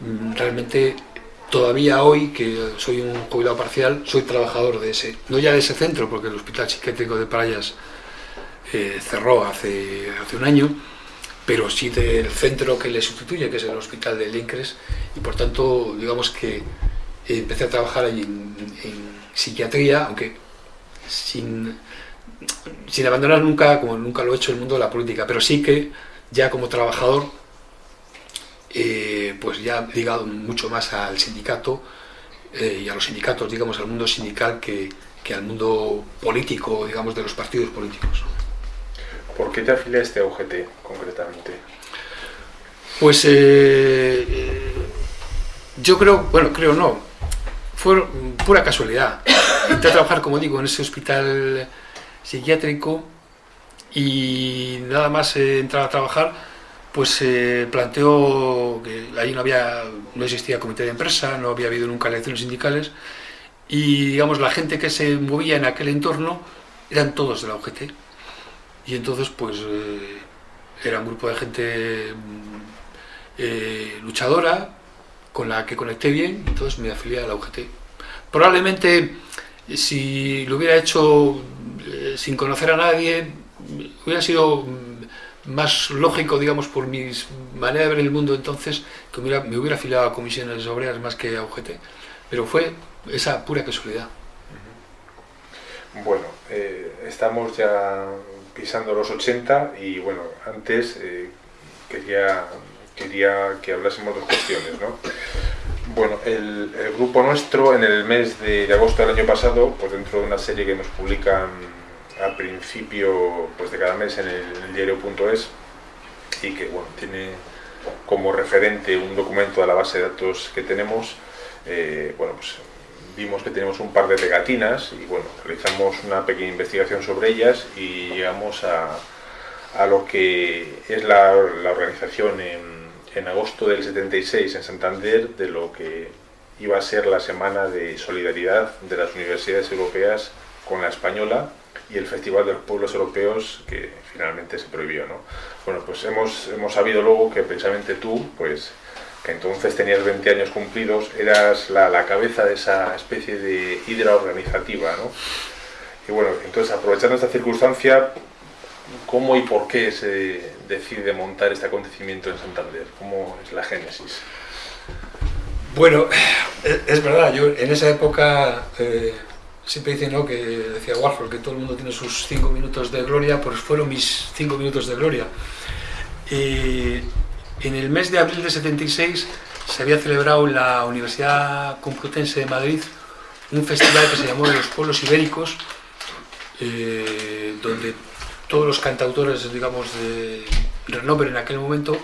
Mm, realmente todavía hoy, que soy un jubilado parcial, soy trabajador de ese, no ya de ese centro, porque el Hospital Psiquiátrico de Parayas eh, cerró hace, hace un año, pero sí del centro que le sustituye, que es el Hospital de Lincres, y por tanto, digamos que empecé a trabajar allí en, en psiquiatría, aunque sin, sin abandonar nunca, como nunca lo he hecho, el mundo de la política, pero sí que ya como trabajador, eh, pues ya ligado mucho más al sindicato eh, y a los sindicatos, digamos, al mundo sindical que, que al mundo político, digamos, de los partidos políticos. ¿Por qué te afiliaste a UGT concretamente? Pues eh, eh, yo creo, bueno, creo no, fue pura casualidad. Entré a trabajar, como digo, en ese hospital psiquiátrico y nada más eh, entrar a trabajar, pues se eh, planteó que ahí no había, no existía comité de empresa, no había habido nunca elecciones sindicales y digamos la gente que se movía en aquel entorno eran todos de la UGT y entonces pues eh, era un grupo de gente eh, luchadora con la que conecté bien, entonces me afilié a la UGT. Probablemente si lo hubiera hecho eh, sin conocer a nadie, hubiera sido más lógico, digamos, por mi manera de ver el mundo entonces, que hubiera, me hubiera afiliado a comisiones obreras más que a UGT. Pero fue esa pura casualidad. Bueno, estamos ya pisando los 80 y bueno, antes eh, quería, quería que hablásemos de cuestiones, ¿no? Bueno, el, grupo nuestro en el mes de, agosto del año pasado, pues dentro de una serie que nos publican al principio pues de cada mes en el, el diario.es y que bueno, tiene como referente un documento de la base de datos que tenemos, eh, bueno, pues vimos que tenemos un par de pegatinas y bueno, realizamos una pequeña investigación sobre ellas y llegamos a, a lo que es la, la organización en, en, agosto del 76 en Santander de lo que iba a ser la semana de solidaridad de las universidades europeas con la española y el Festival de los Pueblos Europeos que finalmente se prohibió. ¿no? Bueno, pues hemos, hemos sabido luego que precisamente tú, pues que entonces tenías 20 años cumplidos, eras la, la cabeza de esa especie de hidra organizativa, ¿no? Y bueno, entonces aprovechando esta circunstancia, ¿cómo y por qué se decide montar este acontecimiento en Santander? ¿Cómo es la génesis? Bueno, es verdad, yo en esa época eh, siempre dicen ¿no? que decía Warhol que todo el mundo tiene sus cinco minutos de gloria, pues fueron mis cinco minutos de gloria. Y en el mes de abril de 76 se había celebrado en la Universidad Complutense de Madrid un festival que se llamó los pueblos ibéricos, eh, donde todos los cantautores, digamos, de renombre en aquel momento,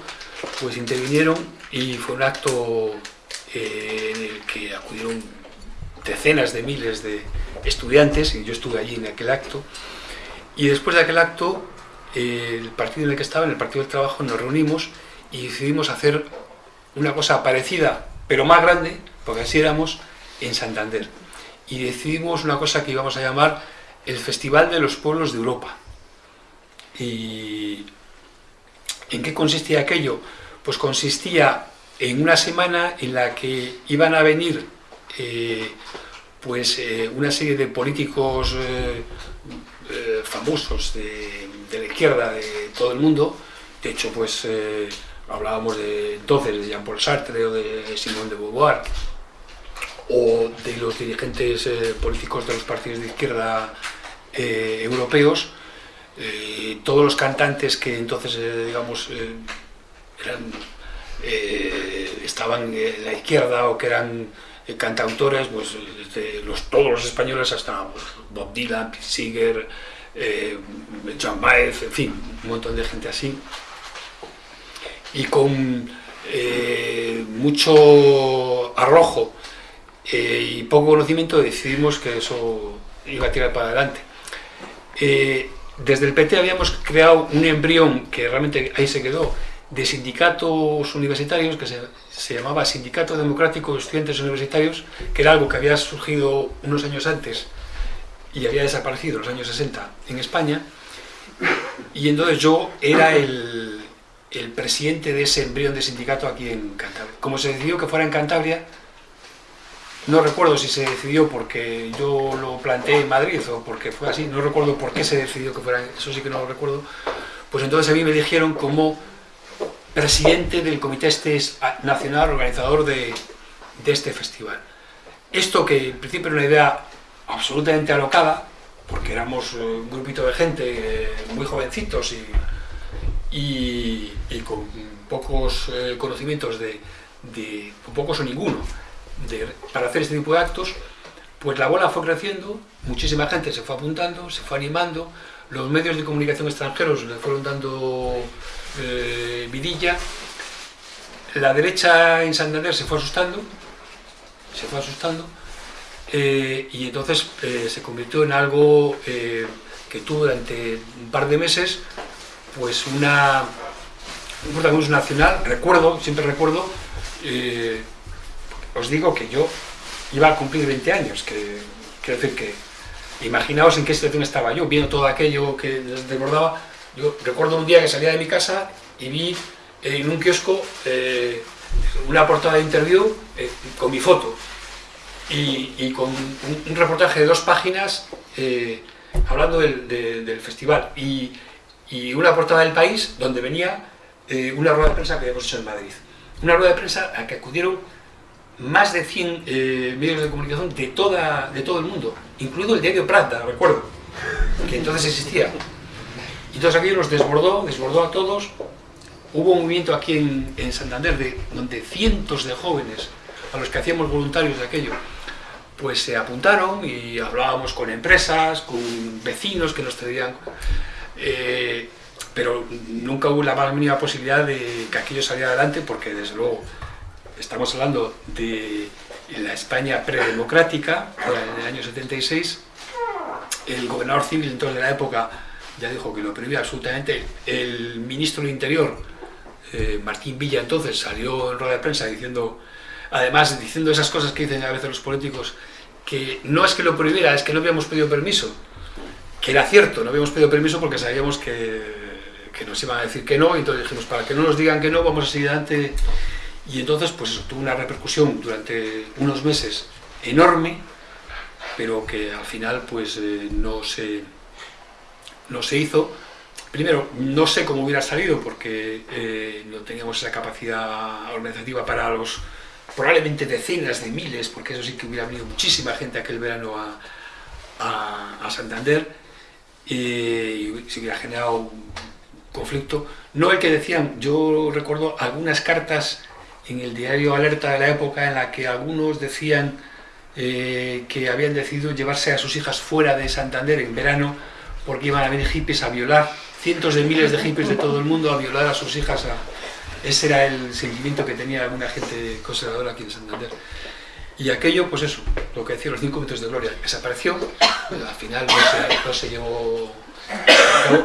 pues intervinieron y fue un acto eh, en el que acudieron decenas de miles de estudiantes, y yo estuve allí en aquel acto, y después de aquel acto, eh, el partido en el que estaba, en el Partido del Trabajo, nos reunimos y decidimos hacer una cosa parecida, pero más grande, porque así éramos, en Santander. Y decidimos una cosa que íbamos a llamar el Festival de los Pueblos de Europa. ¿Y en qué consistía aquello? Pues consistía en una semana en la que iban a venir eh, pues eh, una serie de políticos eh, famosos de, de, la izquierda de todo el mundo, de hecho pues hablábamos de entonces de Jean-Paul Sartre o de Simone de Beauvoir, o de los dirigentes eh, políticos de los partidos de izquierda europeos, todos los cantantes que entonces, digamos, eran, estaban en la izquierda o que eran cantautores, pues desde los, todos los españoles hasta pues, Bob Dylan, Pete Seeger, eh, Joan Baez, en fin, un montón de gente así. Y con eh, mucho arrojo eh, y poco conocimiento decidimos que eso iba a tirar para adelante. Eh, desde el PT habíamos creado un embrión que realmente ahí se quedó, de sindicatos universitarios que se, se, llamaba Sindicato Democrático de Estudiantes Universitarios, que era algo que había surgido unos años antes y había desaparecido en los años 60 en España. Y entonces yo era el, el presidente de ese embrión de sindicato aquí en Cantabria. Como se decidió que fuera en Cantabria, no recuerdo si se decidió porque yo lo planteé en Madrid o porque fue así, no recuerdo por qué se decidió que fuera, eso sí que no lo recuerdo, pues entonces a mí me eligieron como presidente del Comité este Nacional Organizador de, de este festival. esto que en principio era una idea absolutamente alocada, porque éramos un grupito de gente muy jovencitos y, con pocos conocimientos de, pocos o ninguno, para hacer este tipo de actos, pues la bola fue creciendo, muchísima gente se fue apuntando, se fue animando, los medios de comunicación extranjeros le fueron dando eh, vidilla, la derecha en Santander se fue asustando, se fue asustando, eh, y entonces eh, se convirtió en algo que tuvo durante un par de meses pues una, un protagonismo nacional, recuerdo, siempre recuerdo, os digo que yo iba a cumplir 20 años, que quiero decir que imaginaos en qué situación estaba yo, viendo todo aquello que desbordaba. Yo recuerdo un día que salía de mi casa y vi en un kiosco eh, una portada de interview eh, con mi foto y, con un, reportaje de dos páginas eh, hablando del, festival y, una portada del país donde venía una rueda de prensa que habíamos hecho en Madrid. Una rueda de prensa a la que acudieron más de 100 eh, medios de comunicación de, toda, de todo el mundo, incluido el diario Prata, recuerdo, que entonces existía. Y entonces aquello nos desbordó, desbordó a todos. Hubo un movimiento aquí en, en Santander de, donde cientos de jóvenes, a los que hacíamos voluntarios de aquello, pues se apuntaron y hablábamos con empresas, con vecinos que nos traían... Eh, pero nunca hubo la más mínima posibilidad de que aquello saliera adelante porque desde luego estamos hablando de la España predemocrática, en el año 76, el gobernador civil entonces de la época ya dijo que lo prohibía absolutamente, el ministro del Interior, eh, Martín Villa entonces, salió en rueda de prensa diciendo, además diciendo esas cosas que dicen a veces los políticos, que no es que lo prohibiera, es que no habíamos pedido permiso, que era cierto, no habíamos pedido permiso porque sabíamos que, que nos iban a decir que no, y entonces dijimos, para que no nos digan que no, vamos a seguir adelante y entonces, pues eso, tuvo una repercusión durante unos meses enorme, pero que al final pues eh, no, se, no se hizo. Primero, no sé cómo hubiera salido porque eh, no teníamos esa capacidad organizativa para los probablemente decenas de miles, porque eso sí que hubiera venido muchísima gente aquel verano a, a, Santander y se hubiera generado conflicto. No el que decían, yo recuerdo algunas cartas en el diario Alerta de la época en la que algunos decían eh, que habían decidido llevarse a sus hijas fuera de Santander en verano porque iban a venir hippies a violar, cientos de miles de hippies de todo el mundo a violar a sus hijas. Ese era el sentimiento que tenía alguna gente conservadora aquí en Santander. Y aquello, pues eso, lo que decía los cinco minutos de gloria, desapareció, al final no se, llevó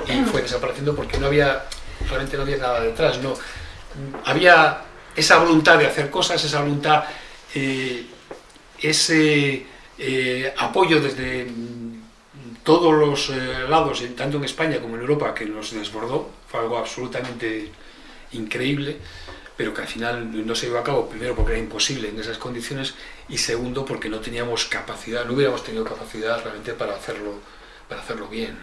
y fue desapareciendo porque no había, realmente no había nada detrás, no. Había esa voluntad de hacer cosas, esa voluntad, eh, ese eh, apoyo desde todos los eh, lados, tanto en España como en Europa, que nos desbordó, fue algo absolutamente increíble, pero que al final no se llevó a cabo, primero porque era imposible en esas condiciones, y segundo porque no teníamos capacidad, no hubiéramos tenido capacidad realmente para hacerlo, para hacerlo bien.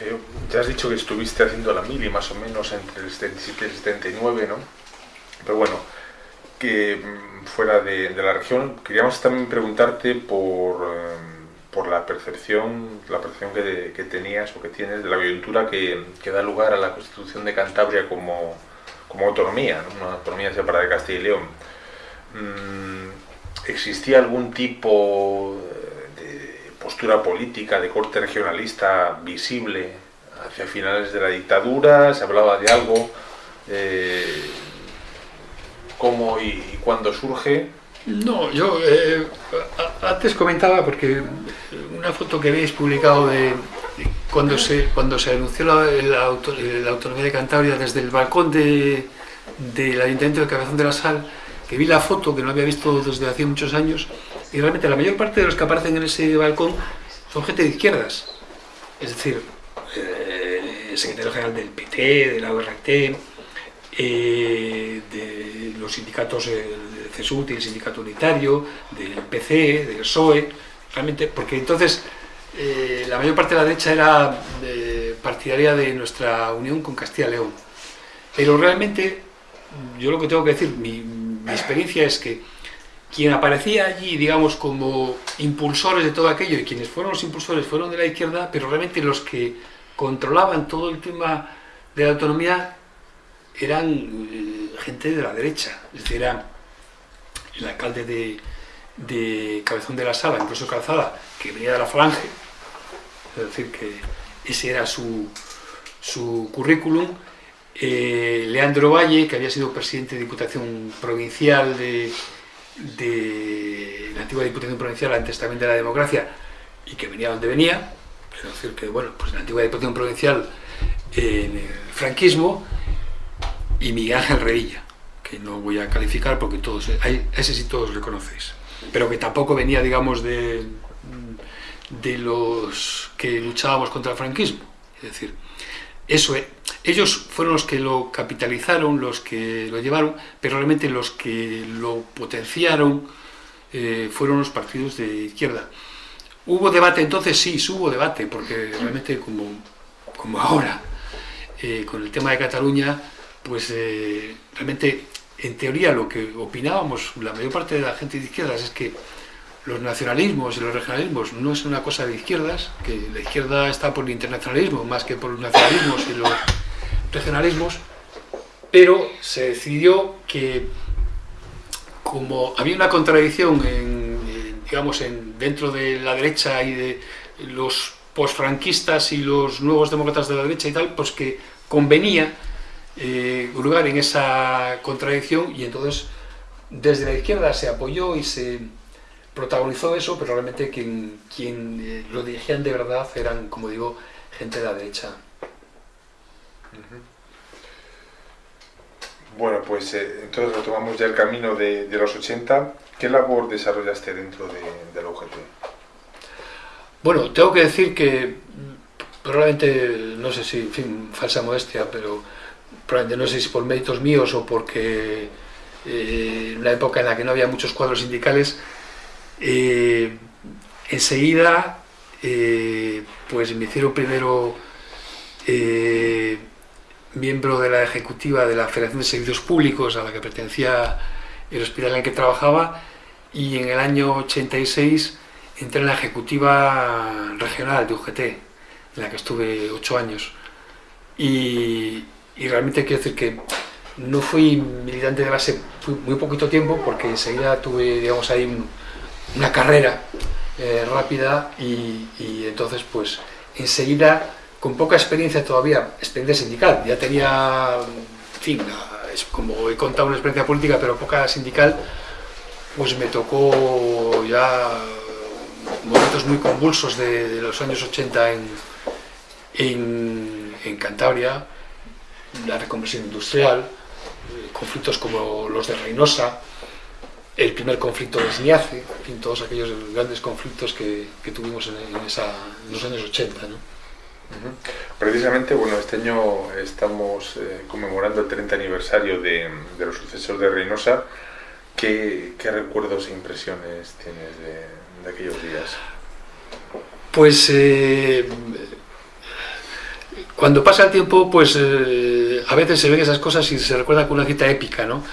Eh, ya has dicho que estuviste haciendo la mili más o menos entre el 77 y el 79, ¿no? Pero bueno, que mm, fuera de, la región, queríamos también preguntarte por, eh, por la percepción, la percepción que, tenías o que tienes de la coyuntura que, da lugar a la Constitución de Cantabria como, como autonomía, una autonomía separada de Castilla y León. Mm, ¿Existía algún tipo postura política de corte regionalista visible hacia finales de la dictadura, se hablaba de algo, eh, cómo y, cuándo surge. No, yo eh, antes comentaba, porque una foto que habéis publicado de, cuando, se, cuando se anunció la, la, autonomía de Cantabria desde el balcón del Ayuntamiento de Cabezón de la Sal, que vi la foto que no había visto desde hace muchos años, y realmente la mayor parte de los que aparecen en ese balcón son gente de izquierdas. Es decir, eh, el secretario general del PT, de la ORT, eh, de los sindicatos del CSUT y el sindicato unitario, del PC, del PSOE, realmente, porque entonces eh, la mayor parte de la derecha era partidaria de nuestra unión con Castilla León. Pero realmente, yo lo que tengo que decir, mi, mi experiencia es que quien aparecía allí, digamos, como impulsores de todo aquello, y quienes fueron los impulsores fueron de la izquierda, pero realmente los que controlaban todo el tema de la autonomía eran eh, gente de la derecha, es decir, era el alcalde de, Cabezón de la Sala, incluso Calzada, que venía de la Falange, es decir, que ese era su, su currículum, eh, Leandro Valle, que había sido presidente de Diputación Provincial de, de la antigua Diputación Provincial antes también de la democracia y que venía donde venía, es decir, que bueno, pues la antigua Diputación Provincial en el franquismo y Miguel Ángel Revilla, que no voy a calificar porque todos, ese sí todos le conocéis, pero que tampoco venía, digamos, de, de los que luchábamos contra el franquismo, es decir, eso, ellos fueron los que lo capitalizaron, los que lo llevaron, pero realmente los que lo potenciaron eh, fueron los partidos de izquierda. ¿Hubo debate entonces? Sí, hubo debate, porque realmente como, como ahora, eh, con el tema de Cataluña, pues eh, realmente, en teoría, lo que opinábamos la mayor parte de la gente de izquierdas es que los nacionalismos y los regionalismos no es una cosa de izquierdas, que la izquierda está por el internacionalismo más que por los nacionalismos y los regionalismos, pero se decidió que como había una contradicción digamos, en, dentro de la derecha y de los posfranquistas y los nuevos demócratas de la derecha y tal, pues que convenía eh, lugar en esa contradicción y entonces desde la izquierda se apoyó y se protagonizó eso, pero realmente quien, quien eh, lo dirigían de verdad eran, como digo, gente de la derecha. Bueno, pues eh, entonces retomamos ya el camino de, los 80. ¿Qué labor desarrollaste dentro de, la UGT? Bueno, tengo que decir que probablemente, no sé si, en fin, falsa modestia, pero probablemente no sé si por méritos míos o porque eh, en una época en la que no había muchos cuadros sindicales, eh, enseguida, pues me hicieron primero miembro de la ejecutiva de la Federación de Servicios Públicos a la que pertenecía el hospital en el que trabajaba y en el año 86 entré en la ejecutiva regional de UGT, en la que estuve ocho años. Y, y realmente quiero decir que no fui militante de base muy poquito tiempo porque enseguida tuve, digamos, ahí un, una carrera eh, rápida y, entonces pues enseguida con poca experiencia todavía, experiencia sindical, ya tenía, en fin, es como he contado una experiencia política pero poca sindical, pues me tocó ya momentos muy convulsos de, los años 80 en, en, en Cantabria, la reconversión industrial, conflictos como los de Reynosa, el primer conflicto de Sniace, en fin, todos aquellos grandes conflictos que, tuvimos en, en, los años 80. ¿no? Precisamente, bueno, este año estamos eh, conmemorando el 30 aniversario de, los sucesores de Reynosa. ¿Qué, ¿Qué, recuerdos e impresiones tienes de, de aquellos días? Pues eh, cuando pasa el tiempo, pues eh, a veces se ven esas cosas y se recuerda con una cita épica, ¿no?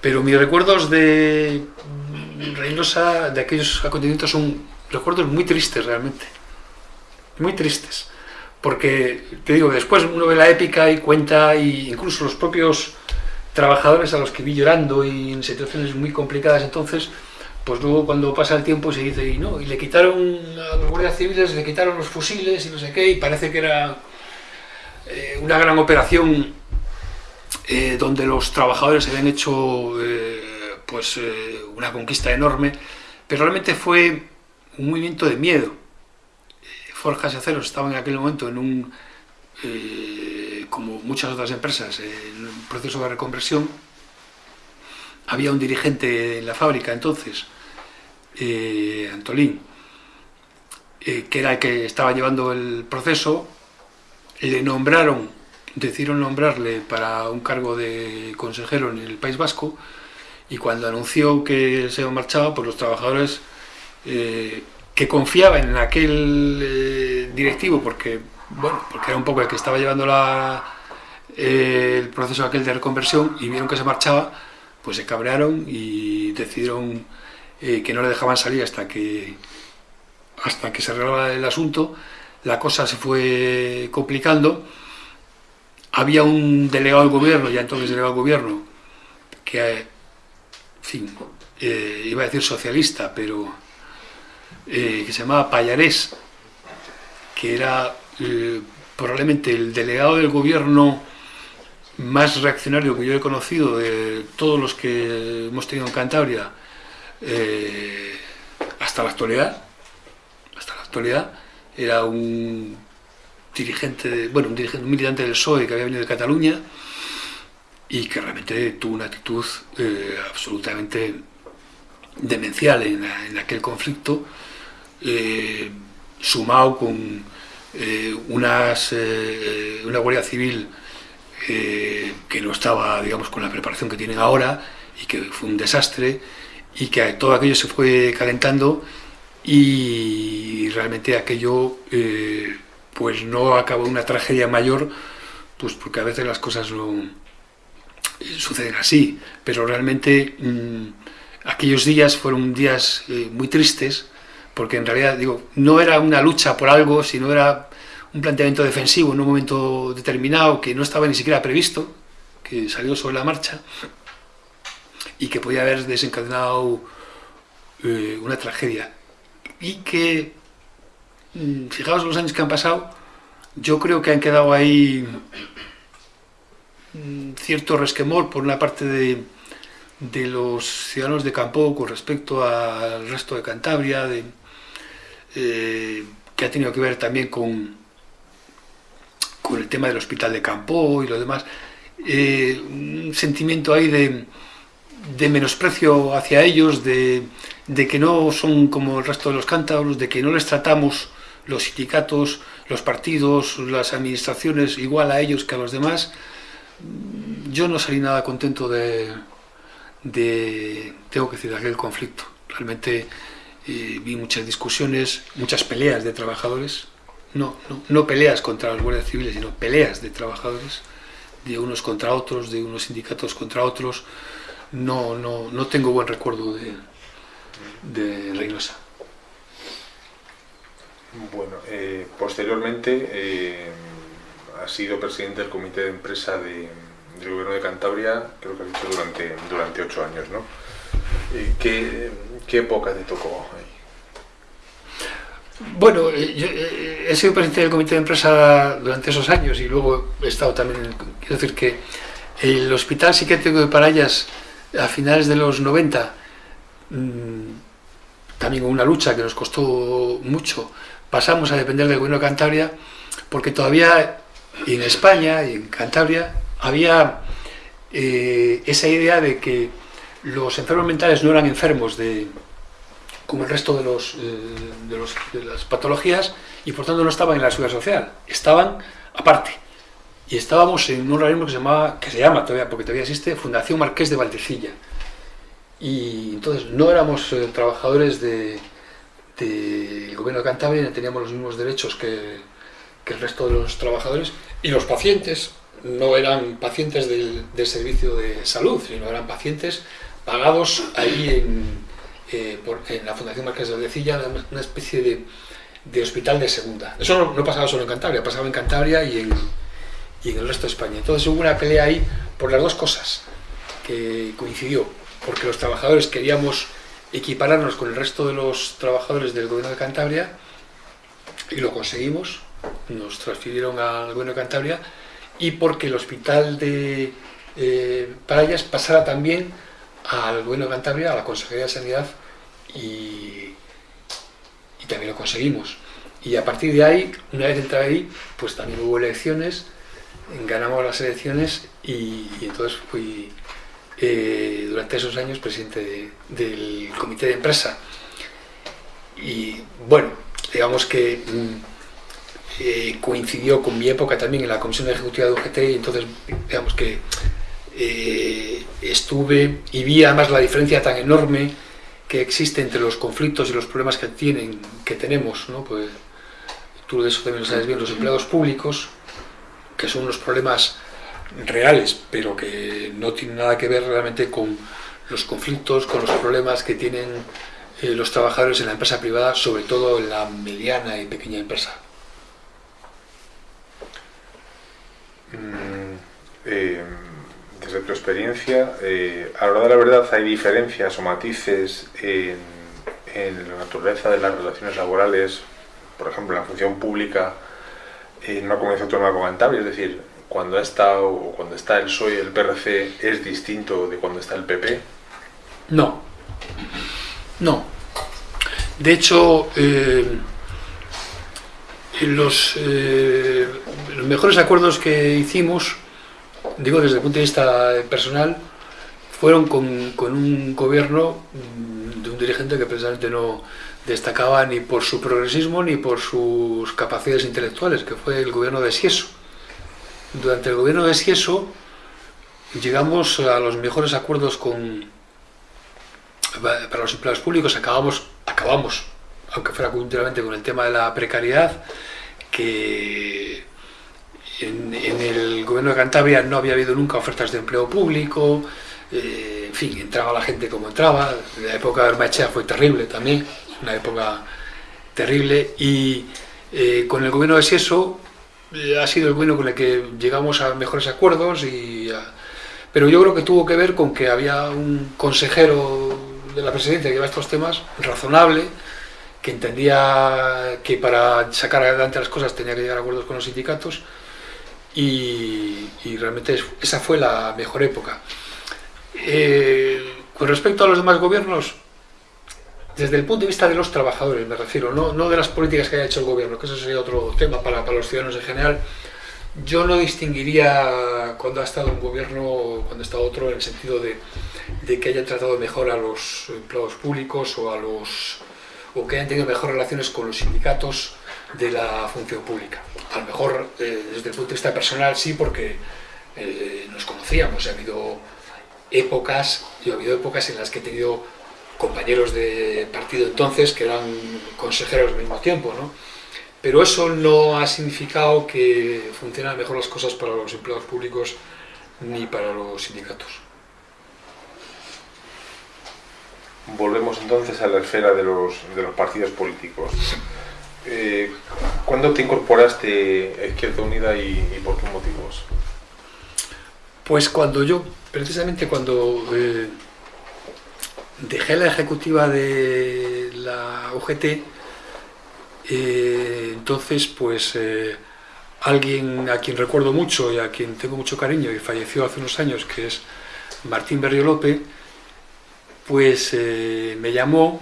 Pero mis recuerdos de Reynosa, de aquellos acontecimientos, son recuerdos muy tristes realmente. Muy tristes. Porque, te digo, después uno ve la épica y cuenta, y incluso los propios trabajadores a los que vi llorando y en situaciones muy complicadas entonces, pues luego cuando pasa el tiempo se dice, y no, y le quitaron a los guardias civiles, le quitaron los fusiles y no sé qué, y parece que era eh, una gran operación eh, donde los trabajadores habían hecho eh, pues, eh, una conquista enorme, pero realmente fue un movimiento de miedo. Eh, Forjas y Aceros estaban en aquel momento en un, eh, como muchas otras empresas, en un proceso de reconversión. Había un dirigente en la fábrica entonces, Antolín, que era el que estaba llevando el proceso, le nombraron decidieron nombrarle para un cargo de consejero en el País Vasco y cuando anunció que se marchaba, pues los trabajadores eh, que confiaban en aquel eh, directivo, porque, bueno, porque era un poco el que estaba llevando eh, el proceso aquel de reconversión y vieron que se marchaba, pues se cabrearon y decidieron eh, que no le dejaban salir hasta que, hasta que se arreglaba el asunto. La cosa se fue complicando. Había un delegado del gobierno, ya entonces delegado del gobierno, que, en fin, iba a decir socialista, pero eh, que se llamaba Payarés, que era probablemente el delegado del gobierno más reaccionario que yo he conocido de todos los que hemos tenido en Cantabria eh, hasta la actualidad hasta la actualidad era un dirigente bueno un dirigente un militante del PSOE que había venido de Cataluña y que realmente tuvo una actitud eh, absolutamente demencial en, aquel conflicto eh, sumado con unas, una Guardia Civil eh, que no estaba, digamos, con la preparación que tienen ahora y que fue un desastre y que todo aquello se fue calentando y realmente aquello eh, pues no acabó una tragedia mayor pues porque a veces las cosas no eh, suceden así. Pero realmente mm, aquellos días fueron días muy tristes porque en realidad digo no era una lucha por algo sino era un planteamiento defensivo en un momento determinado que no estaba ni siquiera previsto, que salió sobre la marcha y que podía haber desencadenado eh, una tragedia. Y que, mm, fijaos los años que han pasado, yo creo que han quedado ahí mm, cierto resquemor por una parte de, de los ciudadanos de Campo con respecto al resto de Cantabria, de, eh, que ha tenido que ver también con, con el tema del hospital de campo y lo demás, eh, un sentimiento ahí de, de menosprecio hacia ellos, de, de, que no son como el resto de los cántabros, de que no les tratamos los sindicatos, los partidos, las administraciones igual a ellos que a los demás. Yo no salí nada contento de, de tengo que decir, de aquel conflicto. Realmente vi muchas discusiones, muchas peleas de trabajadores, no, no, peleas contra los guardias civiles, sino peleas de trabajadores, de unos contra otros, de unos sindicatos contra otros. No, no, no tengo buen recuerdo de, de Reynosa. Bueno, eh, posteriormente eh, ha sido presidente del comité de empresa de, del gobierno de Cantabria, creo que ha dicho durante, durante ocho años, ¿no? Eh, ¿Qué, ¿Qué época te tocó ahí? Bueno, eh, yo eh, he sido presidente del comité de empresa durante esos años y luego he estado también, quiero decir que el hospital psiquiátrico de Parayas a finales de los 90, mm, también una lucha que nos costó mucho, pasamos a depender del gobierno de Cantabria porque todavía en España y en Cantabria había eh, esa idea de que los enfermos mentales no eran enfermos de, como el resto de, los, eh, de, las patologías y por tanto no estaban en la seguridad social, estaban aparte. Y estábamos en un organismo que se, llamaba, que se llama todavía, porque todavía existe, Fundación Marqués de Valdecilla. Y entonces no éramos eh, trabajadores del de, gobierno de Cantabria, teníamos los mismos derechos que, que, el resto de los trabajadores. Y los pacientes no eran pacientes del, del servicio de salud, sino eran pacientes pagados ahí en, eh, en la Fundación Marqués de Valdecilla, una especie de, hospital de segunda. Eso no, pasaba solo en Cantabria, pasaba en Cantabria y en, el resto de España. Entonces hubo una pelea ahí por las dos cosas que coincidió, porque los trabajadores queríamos equipararnos con el resto de los trabajadores del gobierno de Cantabria y lo conseguimos, nos transfirieron al gobierno de Cantabria y porque el hospital de eh, pasara también al gobierno de Cantabria, a la Consejería de Sanidad y, también lo conseguimos. Y a partir de ahí, una vez entrado ahí, pues también hubo elecciones, ganamos las elecciones y, entonces fui eh, durante esos años presidente del comité de empresa. Y bueno, digamos que mm, eh, coincidió con mi época también en la comisión ejecutiva de UGT y entonces digamos que eh, estuve y vi además la diferencia tan enorme que existe entre los conflictos y los problemas que tienen, que tenemos, ¿no? Pues, tú de eso también lo sabes bien, los empleados públicos, que son unos problemas reales, pero que no tienen nada que ver realmente con los conflictos, con los problemas que tienen eh, los trabajadores en la empresa privada, sobre todo en la mediana y pequeña empresa. Mm, eh, desde tu experiencia, eh, a la de la verdad hay diferencias o matices en, la naturaleza de las relaciones laborales, por ejemplo, en la función pública en una comunidad autónoma como Cantabria, es decir, cuando está, o cuando está el PSOE el PRC es distinto de cuando está el PP. No, no. De hecho, eh, eh, los mejores acuerdos que hicimos, digo desde el punto de vista personal, fueron con, un gobierno mm, de un dirigente que precisamente no destacaba ni por su progresismo ni por sus capacidades intelectuales, que fue el gobierno de Sieso. Durante el gobierno de Sieso llegamos a los mejores acuerdos con, para los empleados públicos, acabamos, acabamos, aunque fuera culturalmente, con el tema de la precariedad, que en, el gobierno de Cantabria no había habido nunca ofertas de empleo público, eh, en fin, entraba la gente como entraba, la época de Armachea fue terrible también, una época terrible, y eh, con el gobierno de Sieso eh, ha sido el gobierno con el que llegamos a mejores acuerdos, y pero yo creo que tuvo que ver con que había un consejero de la presidencia que lleva estos temas, razonable, que entendía que para sacar adelante las cosas tenía que llegar a acuerdos con los sindicatos y, realmente esa fue la mejor época. Eh, con respecto a los demás gobiernos, desde el punto de vista de los trabajadores me refiero, no, de las políticas que haya hecho el gobierno, que eso sería otro tema para, para los ciudadanos en general, yo no distinguiría cuando ha estado un gobierno, cuando está otro, en el sentido de, de, que haya tratado mejor a los empleados públicos o, a los, o que hayan tenido mejores relaciones con los sindicatos de la función pública. A lo mejor eh, desde el punto de vista personal sí, porque eh, nos conocíamos, ha habido épocas, yo ha habido épocas en las que he tenido compañeros de partido entonces que eran consejeros al mismo tiempo, ¿no? Pero eso no ha significado que funcionen mejor las cosas para los empleados públicos ni para los sindicatos. Volvemos entonces a la esfera de los, de los partidos políticos. Eh, ¿Cuándo te incorporaste a Izquierda Unida y, por qué motivos? Pues cuando yo, precisamente cuando eh, dejé la ejecutiva de la UGT, eh, entonces, pues alguien a quien recuerdo mucho y a quien tengo mucho cariño y falleció hace unos años, que es Martín Berriolope, pues eh, me llamó,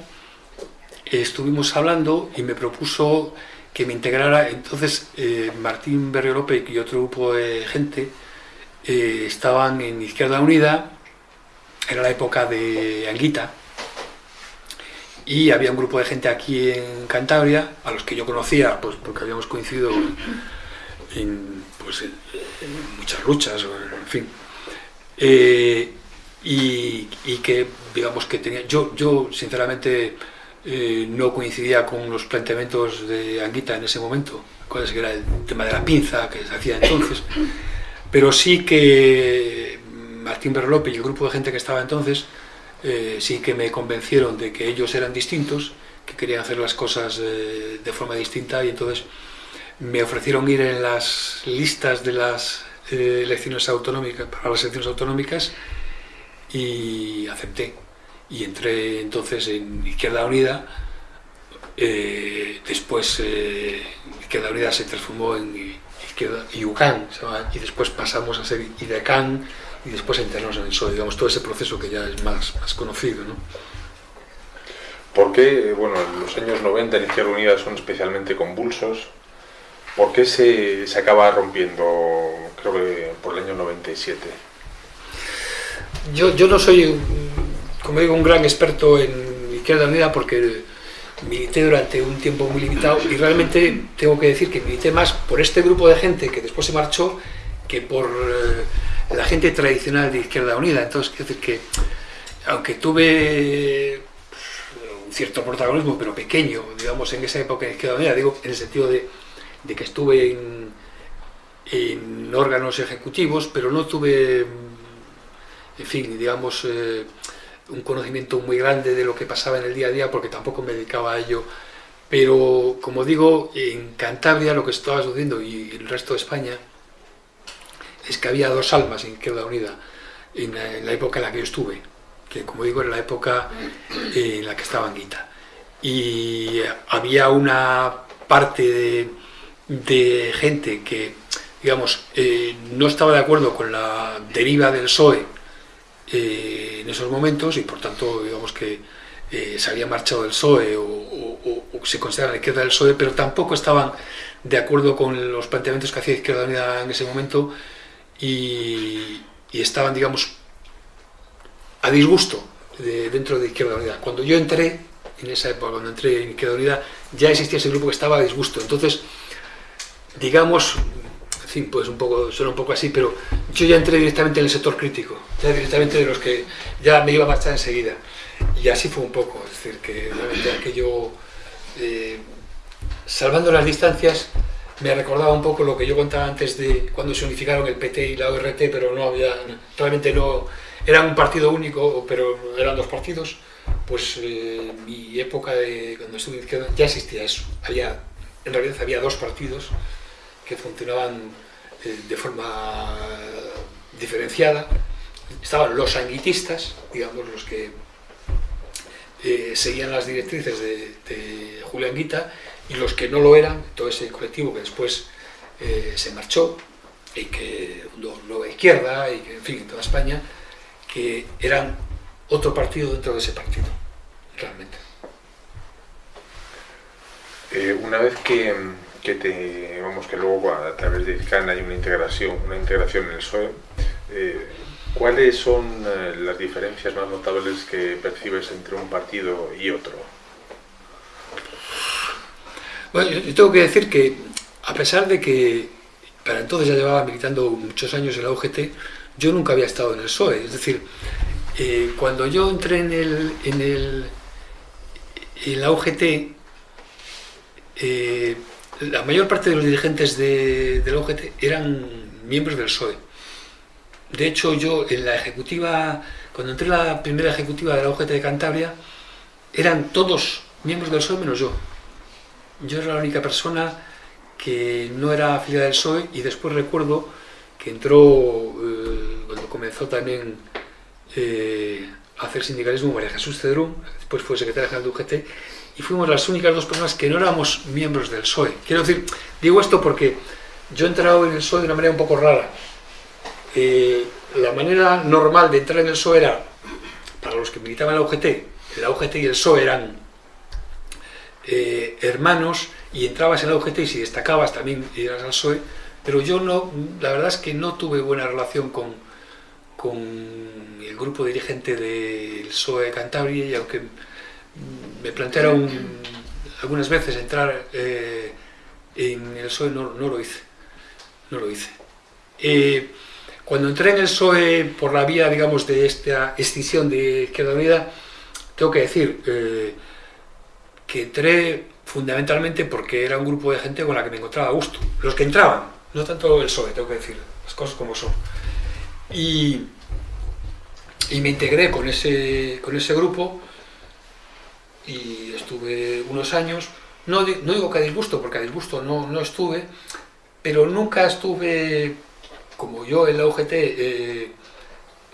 estuvimos hablando y me propuso que me integrara. Entonces, eh, Martín Berriolope y otro grupo de gente eh, estaban en Izquierda Unida, era la época de Anguita, y había un grupo de gente aquí en Cantabria, a los que yo conocía, pues porque habíamos coincidido en, pues, en muchas luchas, en fin. Eh, y, y, que, digamos, que tenía... Yo, yo sinceramente, eh, no coincidía con los planteamientos de Anguita en ese momento, cuál era el tema de la pinza que se hacía entonces, pero sí que Martín Berlope y el grupo de gente que estaba entonces eh, sí que me convencieron de que ellos eran distintos, que querían hacer las cosas eh, de forma distinta y entonces me ofrecieron ir en las listas de las elecciones autonómicas, para las elecciones autonómicas y acepté. Y entré entonces en Izquierda Unida, después Izquierda Unida se transformó en Izquierda IUCAN, y después pasamos a ser IDECAN, y después internos en el PSOE, digamos, todo ese proceso que ya es más, más conocido. ¿no? ¿Por qué, bueno, los años 90 en Izquierda Unida son especialmente convulsos? ¿Por qué se, se acaba rompiendo, creo que por el año 97? Yo, yo no soy, como digo, un gran experto en Izquierda Unida porque milité durante un tiempo muy limitado y realmente tengo que decir que milité más por este grupo de gente que después se marchó que por... Eh, la gente tradicional de Izquierda Unida. Entonces, quiero decir que, aunque tuve un cierto protagonismo, pero pequeño, digamos, en esa época en Izquierda Unida, digo, en el sentido de, de que estuve en, en órganos ejecutivos, pero no tuve, en fin, digamos, eh, un conocimiento muy grande de lo que pasaba en el día a día, porque tampoco me dedicaba a ello. Pero, como digo, en Cantabria lo que estaba sucediendo y el resto de España es que había dos almas en Izquierda Unida en la, época en la que yo estuve, que como digo era la época en la que estaba Anguita. Y había una parte de, de gente que digamos, eh, no estaba de acuerdo con la deriva del PSOE eh, en esos momentos y por tanto, digamos que eh, se había marchado del PSOE o, se considera la izquierda del PSOE, pero tampoco estaban de acuerdo con los planteamientos que hacía Izquierda Unida en ese momento y, estaban, digamos, a disgusto dentro de Izquierda Unida. Cuando yo entré, en esa época, cuando entré en Izquierda Unida, ya existía ese grupo que estaba a disgusto. Entonces, digamos, fin, pues un poco, suena un poco así, pero yo ya entré directamente en el sector crítico, ya directamente de los que ya me iba a marchar enseguida. Y así fue un poco, es decir, que realmente aquello, eh, salvando las distancias, me recordaba un poco lo que yo contaba antes de cuando se unificaron el PT y la ORT, pero no había, realmente no, eran un partido único, pero eran dos partidos, pues eh, mi época de cuando estuve en izquierda ya existía eso, había, en realidad había dos partidos, que funcionaban eh, de forma diferenciada. Estaban los sanguitistas, digamos, los que eh, seguían las directrices de, de, Julián Guita, y los que no lo eran, todo ese colectivo que después eh, se marchó, y que Nueva Izquierda, y que, en fin, en toda España, que eran otro partido dentro de ese partido, realmente. una vez que que te vamos que luego a través de ICANN hay una integración una integración en el SOE eh, ¿cuáles son eh, las diferencias más notables que percibes entre un partido y otro? Bueno, yo tengo que decir que a pesar de que para entonces ya llevaba militando muchos años en la UGT yo nunca había estado en el PSOE es decir, eh, cuando yo entré en el en el en la UGT la mayor parte de los dirigentes de, del OGT eran miembros del PSOE. De hecho, yo en la ejecutiva, cuando entré en la primera ejecutiva de la OGT de Cantabria, eran todos miembros del PSOE menos yo. Yo era la única persona que no era afiliada del PSOE y después recuerdo que entró, eh, cuando comenzó también eh, a hacer sindicalismo María Jesús Cedrún, después fue secretaria general de UGT, y fuimos las únicas dos personas que no éramos miembros del PSOE. Quiero decir, digo esto porque yo he entrado en el PSOE de una manera un poco rara. Eh, la manera normal de entrar en el PSOE era, para los que militaban en la UGT, la UGT y el PSOE eran eh, hermanos y entrabas en la UGT y si destacabas también ibas al PSOE, pero yo no, la verdad es que no tuve buena relación con, con el grupo dirigente del PSOE de Cantabria y aunque me plantearon algunas veces entrar eh, en el PSOE, no, lo hice. No lo hice. Eh, cuando entré en el PSOE por la vía, digamos, de esta extinción de Izquierda Unida, tengo que decir eh, que entré fundamentalmente porque era un grupo de gente con la que me encontraba a gusto. Los que entraban, no tanto el PSOE, tengo que decir, las cosas como son. Y, y me integré con ese, con ese grupo y estuve unos años, no, no digo que a disgusto, porque a disgusto no, no estuve, pero nunca estuve, como yo en la UGT, eh,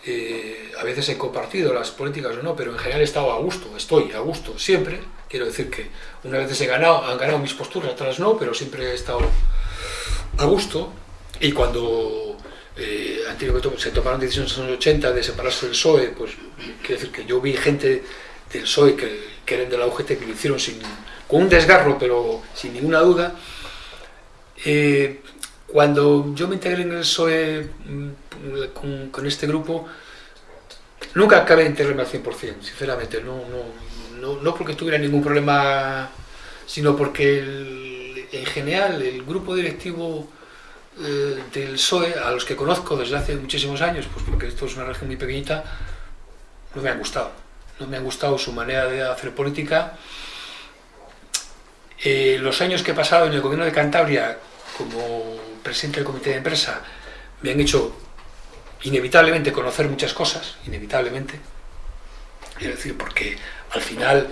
eh, a veces he compartido las políticas o no, pero en general he estado a gusto, estoy a gusto siempre, quiero decir que una vez he ganado, han ganado mis posturas, otras no, pero siempre he estado a gusto, y cuando eh, se tomaron decisiones en los 80 de separarse del PSOE, pues quiero decir que yo vi gente del PSOE que que eran de la UGT, que lo hicieron con un desgarro, pero sin ninguna duda. Eh, cuando yo me integré en el PSOE mm, con, este grupo, nunca acabé de integrarme al 100%, sinceramente, no, no, no, no porque tuviera ningún problema, sino porque en general el grupo directivo eh, del PSOE, a los que conozco desde hace muchísimos años, pues porque esto es una región muy pequeñita, no me han gustado no me ha gustado su manera de hacer política. Eh, los años que he pasado en el gobierno de Cantabria como presidente del comité de empresa me han hecho inevitablemente conocer muchas cosas, inevitablemente. Es decir, porque al final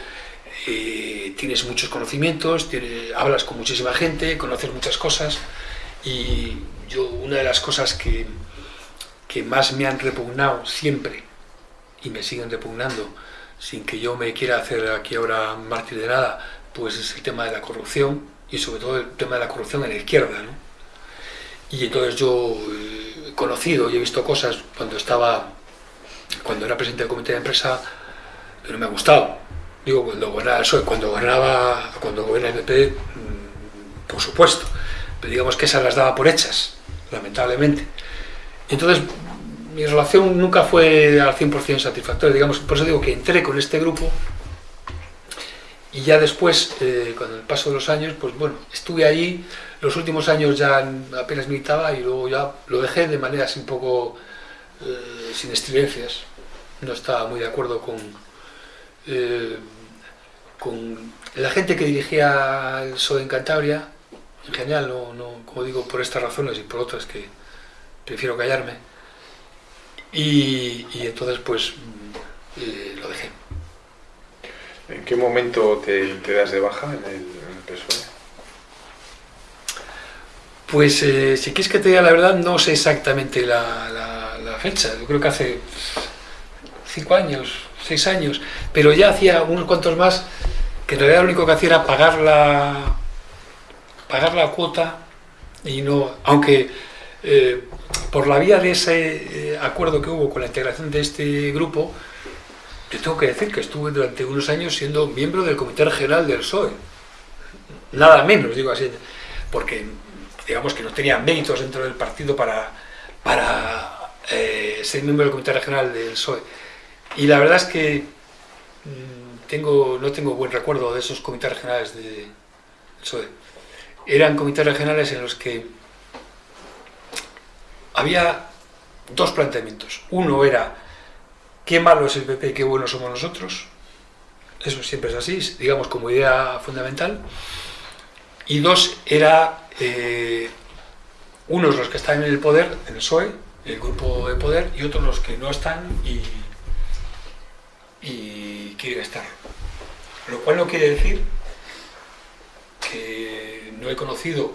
eh, tienes muchos conocimientos, hablas con muchísima gente, conoces muchas cosas y yo una de las cosas que, que más me han repugnado siempre y me siguen repugnando sin que yo me quiera hacer aquí ahora mártir de nada, pues es el tema de la corrupción y sobre todo el tema de la corrupción en la izquierda. ¿no? Y entonces yo he conocido y he visto cosas cuando estaba, cuando era presidente del comité de empresa, pero me ha gustado. Digo, cuando gobernaba el cuando gobernaba, cuando gobierna el PP, mm, por supuesto, pero digamos que esas las daba por hechas, lamentablemente. Entonces, mi relación nunca fue al 100% satisfactoria, digamos, por eso digo que entré con este grupo y ya después, eh, con el paso de los años, pues bueno, estuve allí, los últimos años ya apenas militaba y luego ya lo dejé de manera así un poco eh, sin estridencias, no estaba muy de acuerdo con, eh, con la gente que dirigía el PSOE en Cantabria, en general, no, no, como digo, por estas razones y por otras que prefiero callarme, y, entonces pues eh, lo dejé. ¿En qué momento te, das de baja en el, PSOE? Pues eh, si quieres que te diga la verdad, no sé exactamente la, fecha. Yo creo que hace cinco años, seis años, pero ya hacía unos cuantos más que en realidad lo único que hacía era pagar la, pagar la cuota y no, aunque eh, por la vía de ese eh, acuerdo que hubo con la integración de este grupo, yo tengo que decir que estuve durante unos años siendo miembro del Comité Regional del PSOE. Nada menos, digo así, porque digamos que no tenía méritos dentro del partido para, para eh, ser miembro del Comité Regional del PSOE. Y la verdad es que mm, tengo, no tengo buen recuerdo de esos comités regionales del PSOE. Eran comités regionales en los que había dos planteamientos. Uno era, qué malo es el PP y qué bueno somos nosotros. Eso siempre es así, digamos, como idea fundamental. Y dos, era eh, unos los que están en el poder, en el PSOE, el grupo de poder, y otros los que no están y, y quieren estar. Lo cual no quiere decir que no he conocido,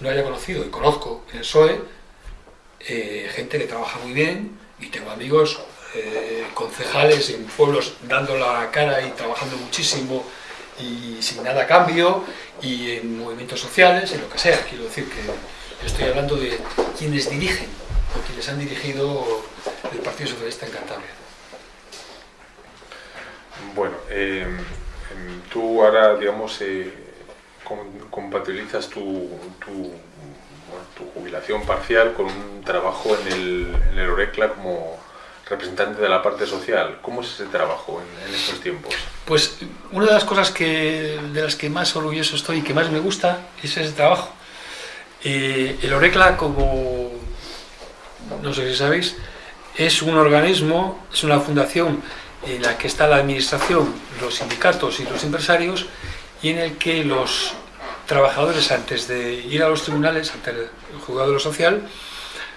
no haya conocido y conozco en el PSOE eh, gente que trabaja muy bien y tengo amigos eh, concejales en pueblos dando la cara y trabajando muchísimo y sin nada a cambio y en movimientos sociales, en lo que sea. Quiero decir que estoy hablando de quienes dirigen o quienes han dirigido el Partido Socialista en Cantabria. Bueno, em, em, tú ahora, digamos, eh, compatibilizas tu tu jubilación parcial con un trabajo en el, en Orecla como representante de la parte social. ¿Cómo es ese trabajo en, estos tiempos? Pues una de las cosas que, de las que más orgulloso estoy y que más me gusta es ese trabajo. Eh, el Orecla, como no sé si sabéis, es un organismo, es una fundación en la que está la administración, los sindicatos y los empresarios y en el que los trabajadores antes de ir a los tribunales, ante el juzgado de lo social,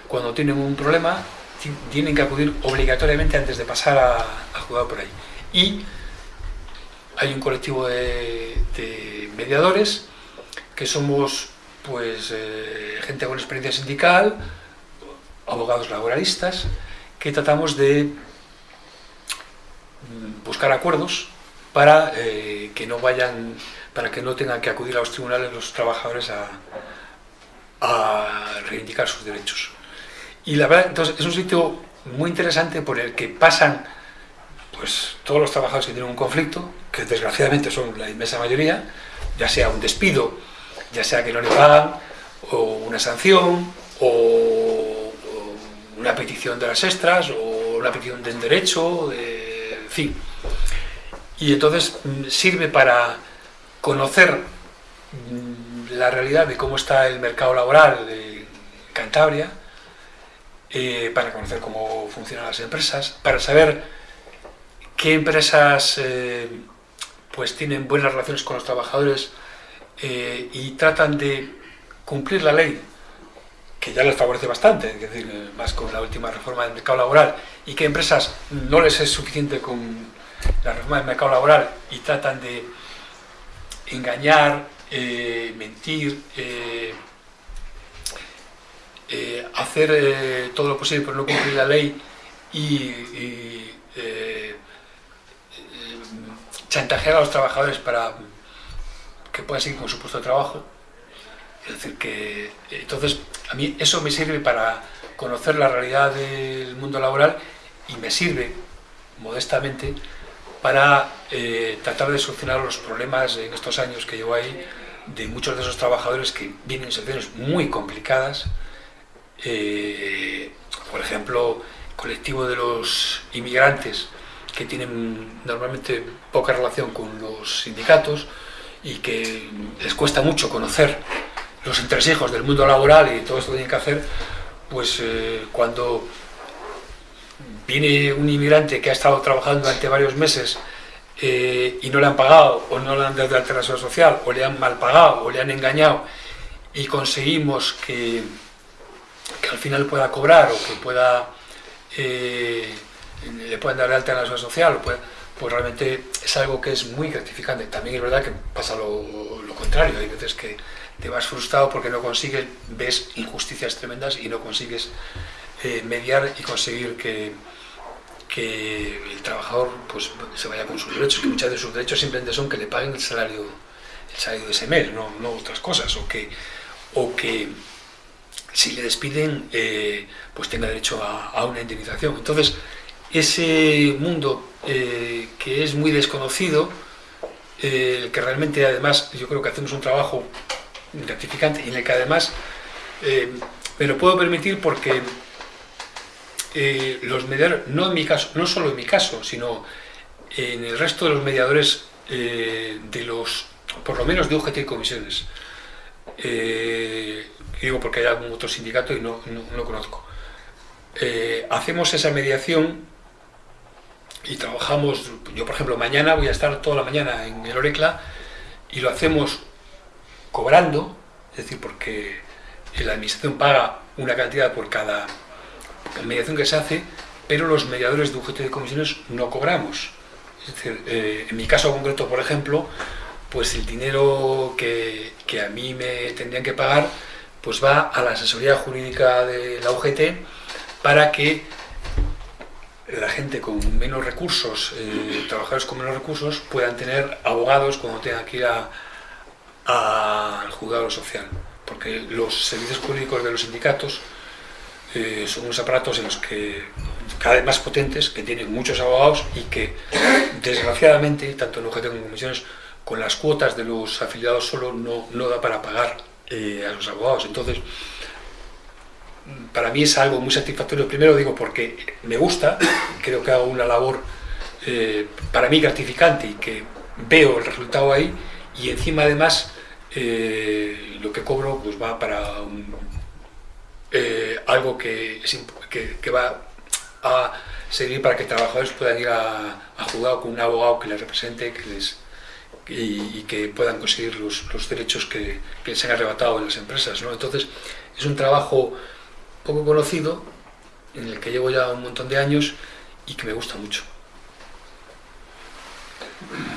cuando tienen un problema, tienen que acudir obligatoriamente antes de pasar a, a por ahí. Y hay un colectivo de, mediadores que somos pues eh, gente con experiencia sindical, abogados laboralistas, que tratamos de mm, buscar acuerdos para eh, que no vayan para que no tengan que acudir a los tribunales los trabajadores a, reivindicar sus derechos. Y la verdad, entonces, es un sitio muy interesante por el que pasan pues, todos los trabajadores que tienen un conflicto, que desgraciadamente son la inmensa mayoría, ya sea un despido, ya sea que no le pagan, o una sanción, o, una petición de las extras, o una petición de derecho, de, en fin. Y entonces mm, sirve para conocer mm, la realidad de cómo está el mercado laboral de Cantabria, eh, para conocer cómo funcionan las empresas, para saber qué empresas eh, pues tienen buenas relaciones con los trabajadores eh, y tratan de cumplir la ley que ya les favorece bastante, es decir, más con la última reforma del mercado laboral, y que empresas no les es suficiente con la reforma del mercado laboral y tratan de engañar, eh, mentir, eh, hacer todo lo posible por no cumplir la ley y, chantajear a los trabajadores para que puedan seguir con su puesto de trabajo. Es decir, que entonces a mí eso me sirve para conocer la realidad del mundo laboral y me sirve, modestamente, para eh, tratar de solucionar los problemas en estos años que llevo ahí de muchos de esos trabajadores que vienen en situaciones muy complicadas, eh, por ejemplo, colectivo de los inmigrantes que tienen normalmente poca relación con los sindicatos y que les cuesta mucho conocer los entresijos del mundo laboral y todo esto que tienen que hacer, pues eh, cuando viene un inmigrante que ha estado trabajando durante varios meses eh, y no le han pagado, o no le han dado de alteración social, o le han mal pagado, o le han engañado, y conseguimos que, al final pueda cobrar o que pueda eh, le puedan dar de alta en la seguridad social, pues, pues, realmente es algo que es muy gratificante. También es verdad que pasa lo, lo contrario, hay veces que te vas frustrado porque no consigues, ves injusticias tremendas y no consigues eh, mediar y conseguir que, que el trabajador pues, se vaya con sus derechos, que muchas de sus derechos simplemente son que le paguen el salario, el salario de ese mes, no, no otras cosas, o que, o que si le despiden eh, pues tenga derecho a, una indemnización. Entonces, ese mundo eh, que es muy desconocido, que realmente además yo creo que hacemos un trabajo gratificante en el que además eh, me lo puedo permitir porque eh, los mediadores, no en mi caso, no solo en mi caso, sino en el resto de los mediadores eh, de los, por lo menos de UGT y comisiones, digo porque hay algún otro sindicato y no, no, conozco, hacemos esa mediación y trabajamos, yo por ejemplo mañana voy a estar toda la mañana en el Orecla y lo hacemos cobrando, es decir, porque la administración paga una cantidad por cada mediación que se hace, pero los mediadores de UGT de comisiones no cobramos. Es decir, eh, en mi caso concreto, por ejemplo, pues el dinero que, a mí me tendrían que pagar pues va a la asesoría jurídica de la UGT para que la gente con menos recursos, eh, trabajadores con menos recursos, puedan tener abogados cuando tengan que ir al juzgado social, porque los servicios jurídicos de los sindicatos eh, son unos aparatos en los que cada vez más potentes, que tienen muchos abogados y que desgraciadamente, tanto en objeto como en comisiones, con las cuotas de los afiliados solo no, no da para pagar eh, a los abogados. Entonces, para mí es algo muy satisfactorio, primero digo porque me gusta, creo que hago una labor eh, para mí gratificante y que veo el resultado ahí, y encima además lo que cobro pues va para eh, algo que, que, va a servir para que trabajadores puedan ir a, a jugar con un abogado que les represente que les, y, que puedan conseguir los, los derechos que, que, se han arrebatado en las empresas. ¿no? Entonces es un trabajo poco conocido en el que llevo ya un montón de años y que me gusta mucho.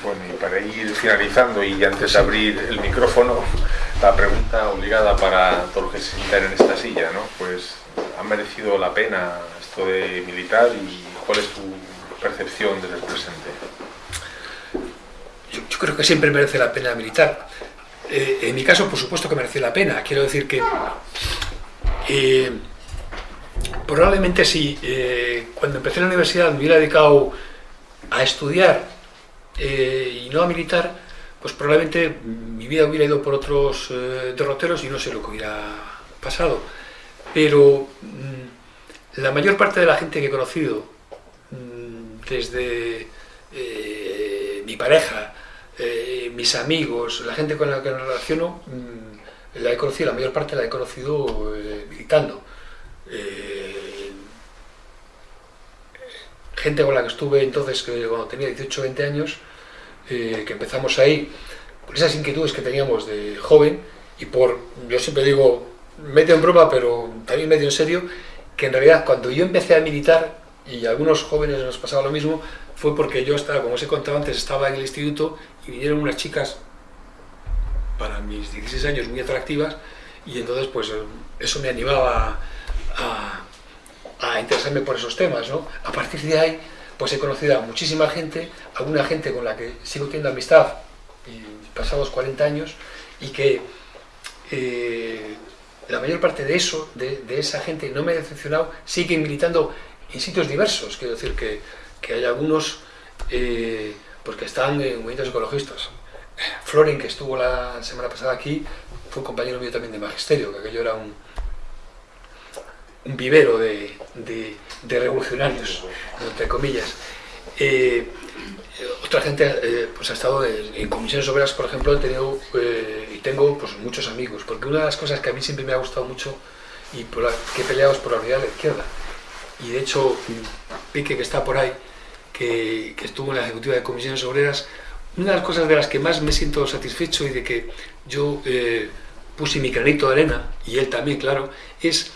Bueno, y para ir finalizando y antes de abrir el micrófono, la pregunta obligada para todos los que se sientan en esta silla, ¿no? Pues, ¿ha merecido la pena esto de militar y cuál es tu percepción desde el presente? Yo, creo que siempre merece la pena militar. Eh, en mi caso, por supuesto que merece la pena. Quiero decir que eh, probablemente si eh, cuando empecé la universidad me hubiera dedicado a estudiar y no a militar, pues probablemente mi vida hubiera ido por otros eh, derroteros y no sé lo que hubiera pasado. Pero mm, la mayor parte de la gente que he conocido, mm, desde eh, mi pareja, mis amigos, la gente con la que me relaciono, mm, la he conocido, la mayor parte la he conocido militando. gente con la que estuve entonces, cuando tenía 18 o 20 años, eh, que empezamos ahí, por esas inquietudes que teníamos de joven, y por, yo siempre digo, medio en broma, pero también medio en serio, que en realidad cuando yo empecé a militar, y a algunos jóvenes nos pasaba lo mismo, fue porque yo estaba, como os he contado antes, estaba en el instituto y vinieron unas chicas para mis 16 años muy atractivas y entonces pues eso me animaba a, a interesarme por esos temas, ¿no? A partir de ahí pues he conocido a muchísima gente, alguna gente con la que sigo teniendo amistad y pasados 40 años y que eh, la mayor parte de eso, de, esa gente, no me ha decepcionado, siguen militando en sitios diversos, quiero decir que, que hay algunos eh, pues que están en movimientos ecologistas. Florin, que estuvo la semana pasada aquí, fue un compañero mío también de magisterio, que aquello era un, un vivero de, de, de revolucionarios, entre comillas. Eh, otra gente eh, pues ha estado en, en, comisiones obreras, por ejemplo, he tenido eh, y tengo pues, muchos amigos, porque una de las cosas que a mí siempre me ha gustado mucho y por la, que he peleado es por la unidad de la izquierda. Y de hecho, Pique, que está por ahí, que, que estuvo en la ejecutiva de comisiones obreras, una de las cosas de las que más me siento satisfecho y de que yo eh, puse mi granito de arena, y él también, claro, es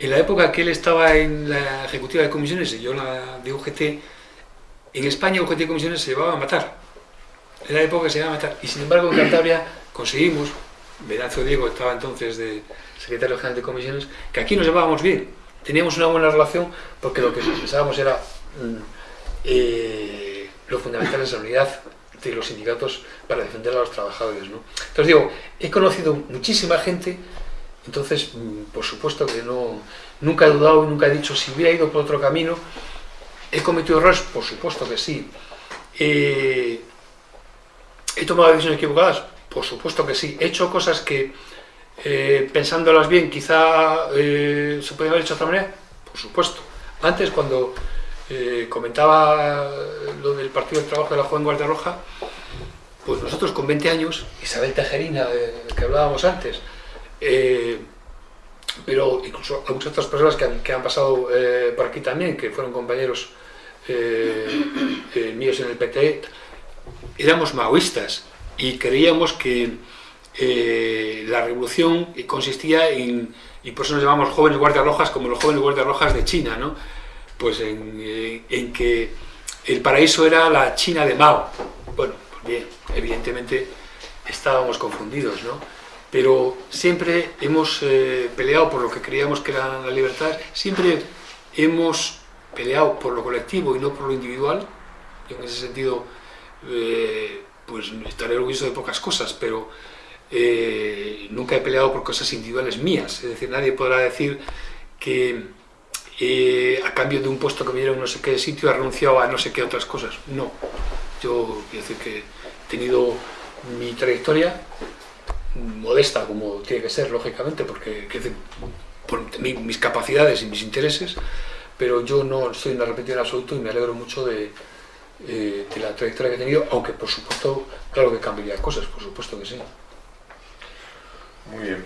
en la época que él estaba en la ejecutiva de comisiones y yo en la de UGT, en España UGT de comisiones se llevaba a matar. En la época se llevaba a matar. Y sin embargo en Cantabria conseguimos, Venancio Diego estaba entonces de secretario general de comisiones, que aquí nos llevábamos bien. Teníamos una buena relación porque lo que pensábamos era mm, eh, lo fundamental es la unidad de los sindicatos para defender a los trabajadores. ¿no? Entonces digo, he conocido muchísima gente entonces, mm, por supuesto que no, nunca he dudado y nunca he dicho si hubiera ido por otro camino. ¿He cometido errores? Por supuesto que sí. Eh, ¿He tomado decisiones equivocadas? Por supuesto que sí. He hecho cosas que, eh, pensándolas bien, quizá eh, se podían haber hecho de otra manera. Por supuesto. Antes, cuando comentaba lo del Partido del Trabajo de la Joven Guardia Roja, pues nosotros con 20 años, Isabel Tejerina, que hablábamos antes, eh, pero incluso muchas otras personas que han, pasado eh, por aquí también, que fueron compañeros eh, míos en el PT, éramos maoístas y creíamos que la revolución consistía en, y por eso nos llamamos jóvenes guardias rojas como los jóvenes guardias rojas de China, ¿no? pues en, en que el paraíso era la China de Mao. Bueno, pues bien, evidentemente estábamos confundidos, ¿no? Pero siempre hemos eh, peleado por lo que creíamos que era la libertad, siempre hemos peleado por lo colectivo y no por lo individual, en ese sentido eh, pues estaré orgulloso de pocas cosas, pero eh, nunca he peleado por cosas individuales mías, es decir, nadie podrá decir que eh, a cambio de un puesto que me dieron no sé qué sitio ha renunciado a no sé qué otras cosas, no, yo quiero decir que he tenido mi trayectoria modesta como tiene que ser, lógicamente, porque que, por mis capacidades y mis intereses, pero yo no estoy en arrepentido en absoluto y me alegro mucho de, eh, de la trayectoria que he tenido, aunque por supuesto, claro que cambiaría cosas, por supuesto que sí. Muy bien.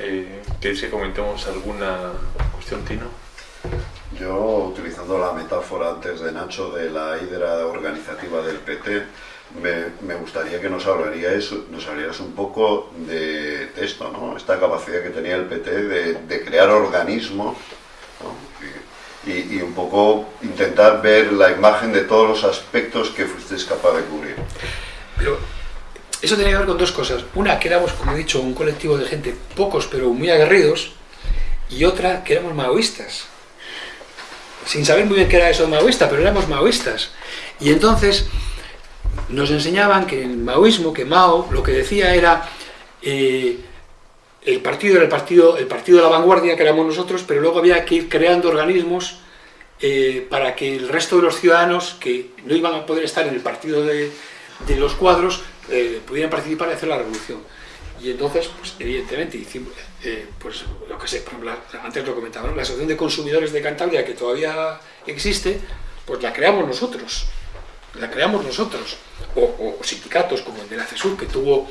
Eh, ¿Quieres que comentemos alguna cuestión, Tino? Yo, utilizando la metáfora antes de Nacho de la hidra organizativa del PT, me, me, gustaría que nos hablarías, nos hablarías un poco de, de, esto, ¿no? esta capacidad que tenía el PT de, de crear organismos ¿no? y, y, un poco intentar ver la imagen de todos los aspectos que fuisteis capaz de cubrir. Pero eso tenía que ver con dos cosas. Una, que éramos, como he dicho, un colectivo de gente, pocos pero muy aguerridos, y otra, que éramos maoístas. Sin saber muy bien qué era eso de maoísta, pero éramos maoístas. Y entonces nos enseñaban que el maoísmo, que Mao, lo que decía era eh, el partido era el partido, el partido de la vanguardia, que éramos nosotros, pero luego había que ir creando organismos eh, para que el resto de los ciudadanos que no iban a poder estar en el partido de, los cuadros eh, pudieran participar y hacer la revolución. Y entonces, pues, evidentemente, hicimos, pues lo que sé, por antes lo comentaba, ¿no? la Asociación de Consumidores de Cantabria, que todavía existe, pues la creamos nosotros la creamos nosotros, o, sindicatos como el de la CESUR, que tuvo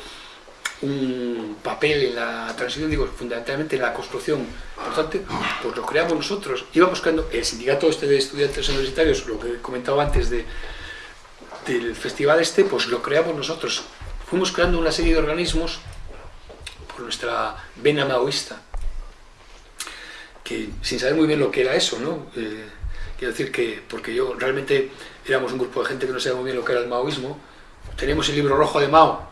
un papel en la transición, digo, fundamentalmente en la construcción importante, pues lo creamos nosotros. Íbamos creando el sindicato este de estudiantes universitarios, lo que comentaba antes de, del festival este, pues lo creamos nosotros. Fuimos creando una serie de organismos por nuestra vena maoísta. que sin saber muy bien lo que era eso, ¿no? Eh, quiero decir que, porque yo realmente éramos un grupo de gente que no sabía muy bien lo que era el maoísmo, teníamos el libro rojo de Mao,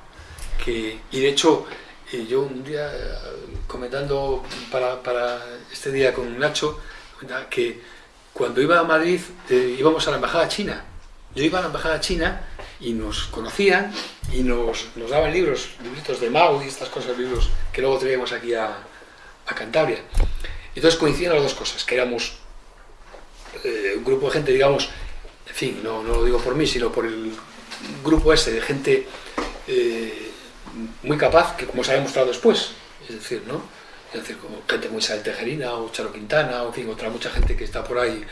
que, y de hecho eh, yo un día eh, comentando para, para, este día con Nacho, que cuando iba a Madrid íbamos a la embajada china, yo iba a la embajada china y nos conocían y nos, nos daban libros, libritos de Mao y estas cosas, libros que luego traíamos aquí a, a Cantabria. Entonces coincidían las dos cosas, que éramos eh, un grupo de gente, digamos, en fin, no, lo digo por mí, sino por el grupo ese de gente eh, muy capaz, que como se ha demostrado después, es decir, ¿no? Es decir, como gente muy Isabel Tejerina o Charo Quintana, o en fin, otra mucha gente que está por ahí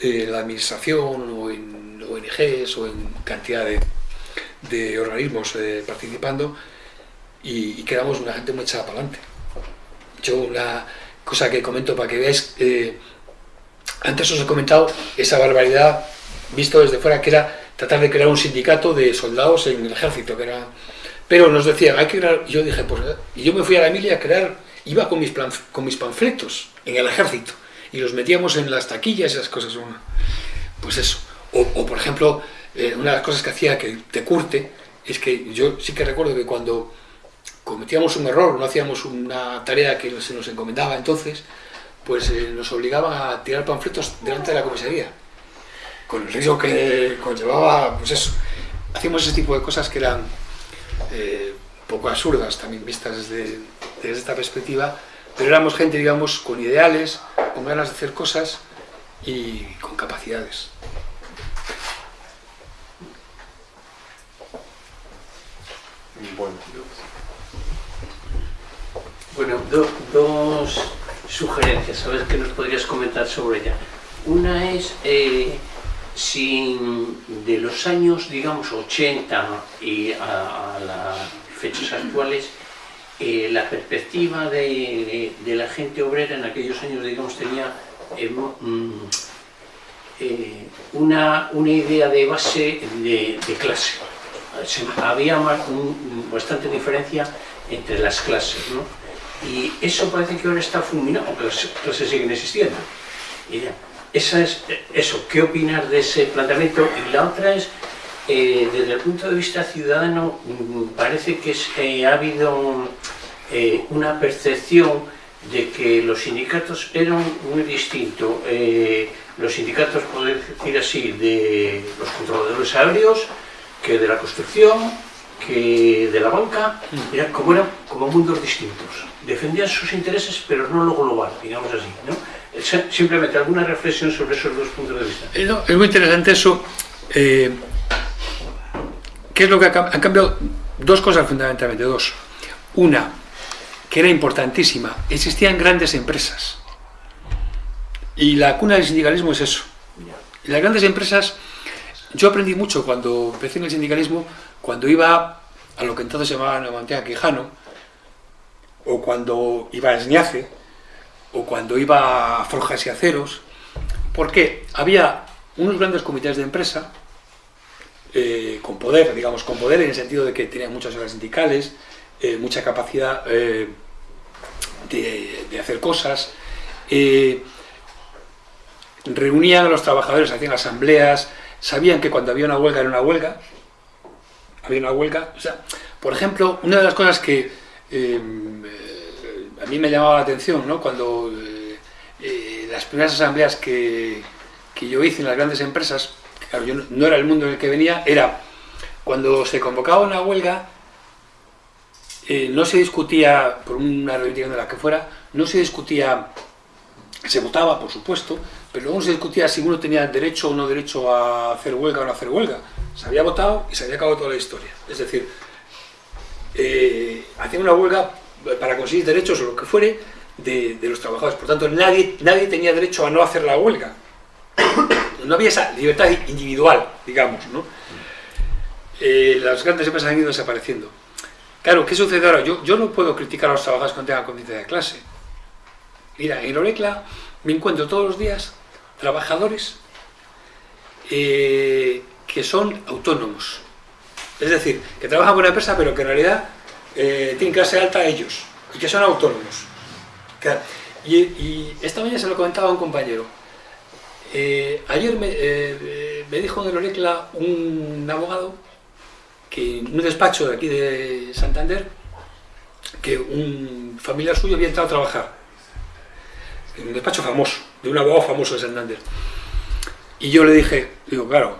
en la administración o en ONGs o en cantidad de, organismos eh, participando y, y quedamos una gente muy echada para adelante. Yo una cosa que comento para que veáis, eh, antes os he comentado esa barbaridad visto desde fuera que era tratar de crear un sindicato de soldados en el ejército, que era... Pero nos decían, hay que crear... yo dije, pues... Y yo me fui a la Emilia a crear... Iba con mis, con mis panfletos en el ejército y los metíamos en las taquillas esas cosas. Pues eso. O, o por ejemplo, eh, una de las cosas que hacía que te curte es que yo sí que recuerdo que cuando cometíamos un error, no hacíamos una tarea que se nos encomendaba entonces, pues eh, nos obligaban a tirar panfletos delante de la comisaría, con el riesgo que conllevaba, pues eso. Hacíamos ese tipo de cosas que eran eh, poco absurdas también vistas desde, desde esta perspectiva, pero éramos gente, digamos, con ideales, con ganas de hacer cosas y con capacidades. Bueno, Bueno, do, dos sugerencias, a ver qué nos podrías comentar sobre ella. Una es eh, si de los años, digamos, 80 y a, las fechas actuales, eh, la perspectiva de, la gente obrera en aquellos años, digamos, tenía eh, mm, eh, una, una, idea de base de, clase. Había bastante diferencia entre las clases, ¿no? Y eso parece que ahora está fulminado, aunque las clases siguen existiendo. Y esa es, eso, ¿qué opinar de ese planteamiento? Y la otra es, eh, desde el punto de vista ciudadano, mm, parece que es, eh, ha habido eh, una percepción de que los sindicatos eran muy distintos. Los sindicatos, poder decir así, de los controladores aéreos, que de la construcción, que de la banca, eran como, eran como mundos distintos. Defendían sus intereses, pero no lo global, digamos así. ¿no? Simplemente alguna reflexión sobre esos dos puntos de vista. Eh, no, es muy interesante eso. Eh, ¿Qué es lo que ha, han cambiado? Dos cosas fundamentalmente, dos. Una, que era importantísima, existían grandes empresas. Y la cuna del sindicalismo es eso. Y las grandes empresas, yo aprendí mucho cuando empecé en el sindicalismo, cuando iba a lo que entonces se llamaba Nueva Quijano, o cuando iba a Esñace, o cuando iba a Forjas y Aceros, porque había unos grandes comités de empresa, eh, con poder, digamos, con poder en el sentido de que tenían muchas horas sindicales, eh, mucha capacidad eh, de, de, hacer cosas, reunían a los trabajadores, hacían asambleas, sabían que cuando había una huelga era una huelga, había una huelga, o sea, por ejemplo, una de las cosas que a mí me llamaba la atención, ¿no? cuando eh, eh, las primeras asambleas que, que, yo hice en las grandes empresas, claro, yo no, no, era el mundo en el que venía, era cuando se convocaba una huelga, eh, no se discutía, por una reivindicación de la que fuera, no se discutía, se votaba, por supuesto, pero luego se discutía si uno tenía derecho o no derecho a hacer huelga o no hacer huelga. Se había votado y se había acabado toda la historia. Es decir, eh, una huelga para conseguir derechos o lo que fuere de, los trabajadores. Por tanto, nadie, nadie tenía derecho a no hacer la huelga. No había esa libertad individual, digamos, ¿no? Eh, las grandes empresas han ido desapareciendo. Claro, ¿qué sucede ahora? Yo, yo no puedo criticar a los trabajadores que no tengan conciencia de clase. Mira, en Orecla me encuentro todos los días trabajadores eh, que son autónomos. Es decir, que trabajan por una empresa, pero que en realidad eh, tienen clase alta ellos y que son autónomos. Y, y esta mañana se lo comentaba a un compañero. Eh, ayer me, eh, me dijo en el Orecla un abogado que en un despacho de aquí de Santander que un familiar suyo había entrado a trabajar en un despacho famoso, de un abogado famoso de Santander. Y yo le dije, digo, claro,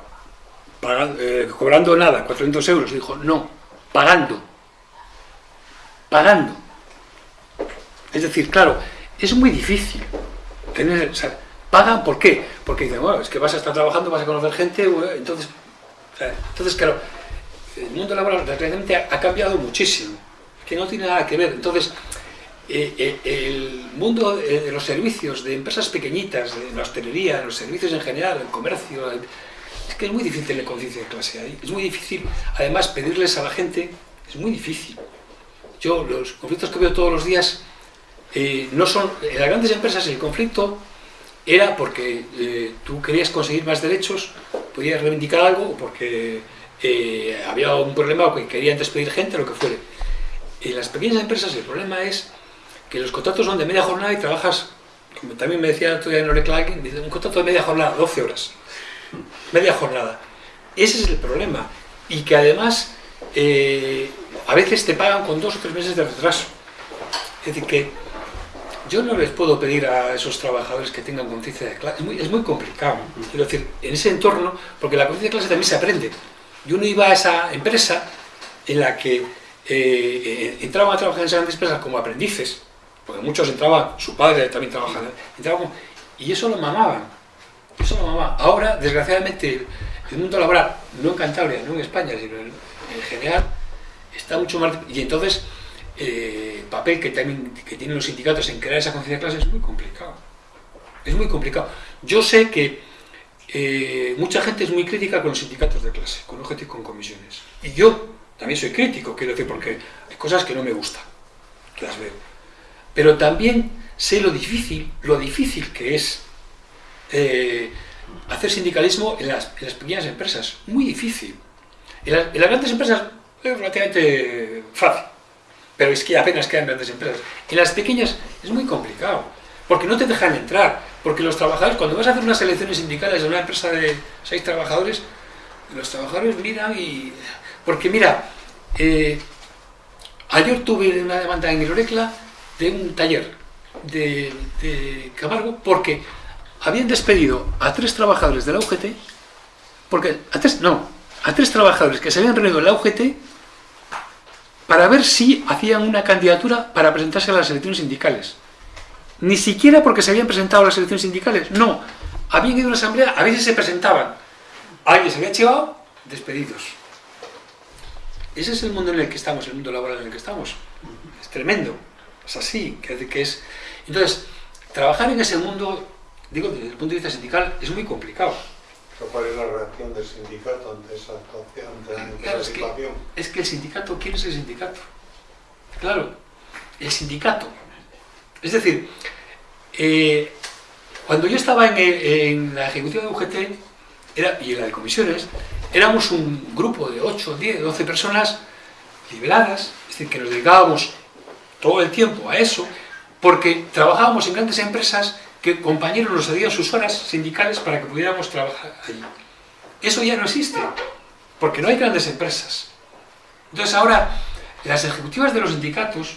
eh, cobrando nada, 400 euros. Dijo, no, pagando. Pagando. Es decir, claro, es muy difícil tener... ¿Pagan por qué? Porque dicen, bueno, es que vas a estar trabajando, vas a conocer gente, bueno, entonces... entonces, claro, el mundo laboral desgraciadamente ha, cambiado muchísimo, que no tiene nada que ver. Entonces, eh, eh, el mundo eh, de los servicios, de empresas pequeñitas, de la hostelería, los servicios en general, el comercio, es que es muy difícil tener conciencia de clase ahí. Es muy difícil, además, pedirles a la gente, es muy difícil. Yo, los conflictos que veo todos los días, eh, no son, en las grandes empresas el conflicto era porque eh, tú querías conseguir más derechos, podías reivindicar algo, o porque eh, había un problema o que querían despedir gente, lo que fuere. En las pequeñas empresas el problema es que los contratos son de media jornada y trabajas, como también me decía el otro día en Orecla un contrato de media jornada, 12 horas. Media jornada. Ese es el problema. Y que además a veces te pagan con dos o tres meses de retraso. Es decir, que yo no les puedo pedir a esos trabajadores que tengan conciencia de clase. Es muy, es muy complicado. Quiero decir, en ese entorno, porque la conciencia de clase también se aprende. Yo no iba a esa empresa en la que eh, entraban a trabajar en esas grandes empresas como aprendices, porque muchos entraban, su padre también trabajaba, entraban como- y eso lo mamaban. Eso lo mamaban. Ahora, desgraciadamente, el mundo laboral, no en Cantabria, no en España, sino en, en general, está mucho más... Y entonces, eh, el papel que, también, que tienen los sindicatos en crear esa conciencia de clase es muy complicado. Es muy complicado. Yo sé que eh, mucha gente es muy crítica con los sindicatos de clase, con y con comisiones. Y yo también soy crítico, quiero decir, porque hay cosas que no me gustan, que las veo. Pero también sé lo difícil, lo difícil que es eh, hacer sindicalismo en las, en las pequeñas empresas. Muy difícil. En, las- en las grandes empresas es relativamente fácil, pero es que apenas quedan grandes empresas. En las pequeñas es muy complicado, porque no te dejan entrar, porque los trabajadores, cuando vas a hacer unas elecciones sindicales de una empresa de seis trabajadores, los trabajadores miran y... Porque mira, eh, ayer tuve una demanda en el Orecla de un taller de, Camargo porque habían despedido a tres trabajadores de la UGT, porque a tres, no, a tres trabajadores que se habían reunido en la UGT para ver si hacían una candidatura para presentarse a las elecciones sindicales. Ni siquiera porque se habían presentado a las elecciones sindicales, no. Habían ido a una asamblea, a veces se presentaban. Alguien se había chivado, despedidos. Ese es el mundo en el que estamos, el mundo laboral en el que estamos. Es tremendo. Es así, que, es... Entonces, trabajar en ese mundo, digo, desde el punto de vista sindical, es muy complicado. ¿Cuál es la reacción del sindicato ante esa actuación, ante Claro, esa es que- situación? Es que el sindicato, ¿quién es el sindicato? Claro, el sindicato. Es decir, eh, cuando yo estaba en, la ejecutiva de UGT era, y en la de comisiones, éramos un grupo de 8, 10, 12 personas liberadas, es decir, que nos dedicábamos todo el tiempo a eso, porque trabajábamos en grandes empresas que compañeros nos cedían sus horas sindicales para que pudiéramos trabajar allí. Eso ya no existe, porque no hay grandes empresas. Entonces ahora las ejecutivas de los sindicatos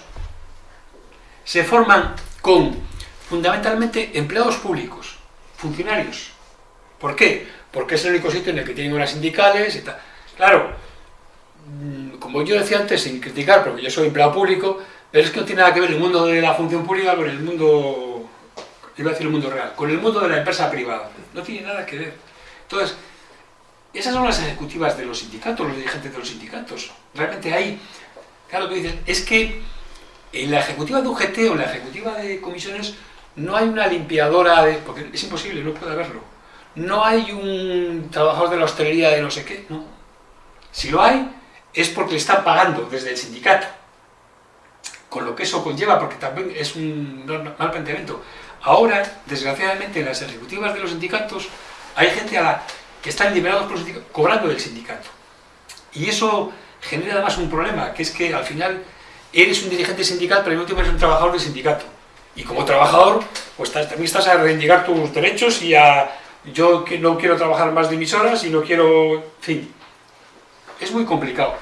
se forman con fundamentalmente empleados públicos, funcionarios. ¿Por qué? Porque es el único sitio en el que tienen horas sindicales y tal. Claro, mm, como yo decía antes, sin criticar, porque yo soy empleado público, pero es que no tiene nada que ver el mundo de la función pública con el mundo, iba a decir el mundo real, con el mundo de la empresa privada. No tiene nada que ver. Entonces, esas son las ejecutivas de los sindicatos, los dirigentes de los sindicatos. Realmente hay, claro, tú dices, es que en la ejecutiva de UGT o en la ejecutiva de comisiones no hay una limpiadora de... porque es imposible, no puede haberlo. No hay un trabajador de la hostelería de no sé qué, no. Si lo hay, es porque le están pagando desde el sindicato. Con lo que eso conlleva, porque también es un mal planteamiento. Ahora, desgraciadamente, en las ejecutivas de los sindicatos hay gente a la que están liberados por los sindicatos, cobrando del sindicato. Y eso genera además un problema, que es que al final eres un dirigente sindical, pero al mismo tiempo eres un trabajador del sindicato. Y como trabajador, pues también estás a reivindicar tus derechos y a... Yo no quiero trabajar más de mis horas y no quiero... En fin, es muy complicado.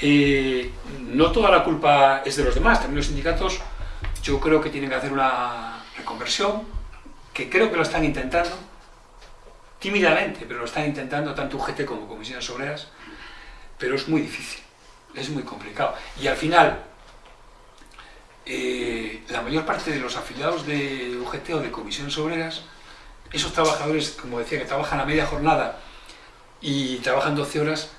Eh, no toda la culpa es de los demás, también los sindicatos yo creo que tienen que hacer una reconversión, que creo que lo están intentando, tímidamente, pero lo están intentando tanto UGT como comisiones obreras, pero es muy difícil, es muy complicado. Y al final, eh, la mayor parte de los afiliados de UGT o de comisiones obreras, esos trabajadores, como decía, que trabajan a media jornada y trabajan 12 horas,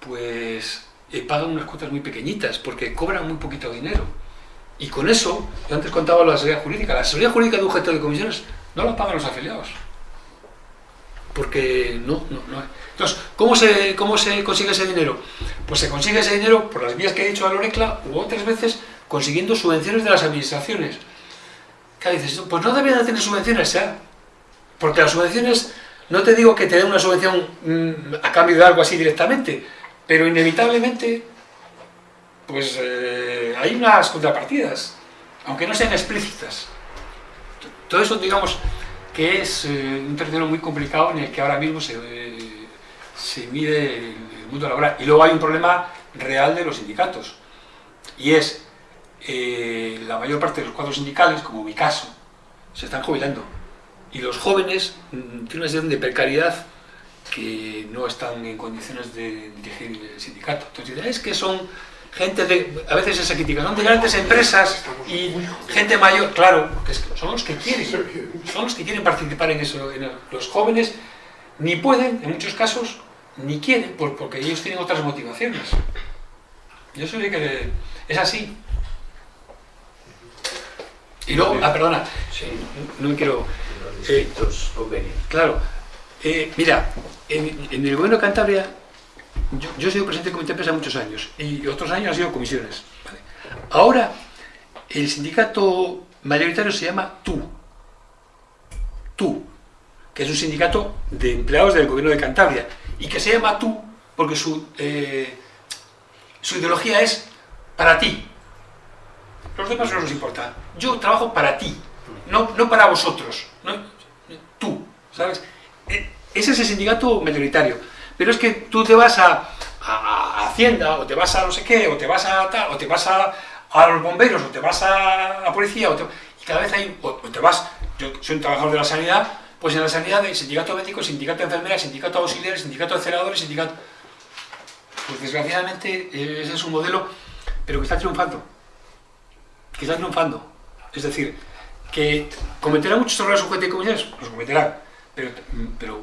pues eh, pagan unas cuotas muy pequeñitas, porque cobran muy poquito dinero. Y con eso, yo antes contaba la seguridad jurídica, la seguridad jurídica de UGT o de comisiones no la pagan los afiliados porque no, no, no. Entonces, ¿cómo se, ¿cómo se consigue ese dinero? Pues se consigue ese dinero por las vías que he dicho a Lorecla u otras veces consiguiendo subvenciones de las administraciones. ¿Qué dices? Pues no deberían de tener subvenciones, ¿eh? Porque las subvenciones, no te digo que te den una subvención mm, a cambio de algo así directamente, pero inevitablemente, pues eh, hay unas contrapartidas, aunque no sean explícitas. Todo eso, digamos, que es eh, un terreno muy complicado en el que ahora mismo se, eh, se mide el, mundo laboral. Y luego hay un problema real de los sindicatos, y es eh, la mayor parte de los cuadros sindicales, como mi caso, se están jubilando. Y los jóvenes mm, tienen una situación de precariedad que no están en condiciones de dirigir el sindicato. Entonces, es que son gente de, a veces esa crítica, son de grandes empresas y gente mayor, claro, porque son los que quieren, son los que quieren participar en eso, los jóvenes ni pueden, en muchos casos, ni quieren, porque ellos tienen otras motivaciones. Yo sé que es así. Y luego, ah, perdona, no, me quiero... Eh, claro, eh, mira, en, en el gobierno de Cantabria yo, he sido presidente del comité de empresa muchos años y otros años han sido comisiones. Ahora, el sindicato mayoritario se llama TU. TU, que es un sindicato de empleados del gobierno de Cantabria y que se llama TU porque su, eh, su ideología es para ti. Los demás no nos importa. Yo trabajo para ti, no, no para vosotros. tú, ¿sabes? E, ese es el sindicato mayoritario. Pero es que tú te vas a, Hacienda, o te vas a no sé qué, o te vas a tal, o te vas a, los bomberos, o te vas a la policía, y cada vez hay, o, te vas, yo soy un trabajador de la sanidad, pues en la sanidad hay sindicato médico, sindicato de enfermeras, sindicato auxiliares, sindicato de celadores, sindicato... Pues desgraciadamente ese es un modelo, pero que está triunfando, que está triunfando. Es decir, que cometerá muchos errores sujetos y comunidades, los cometerá, pero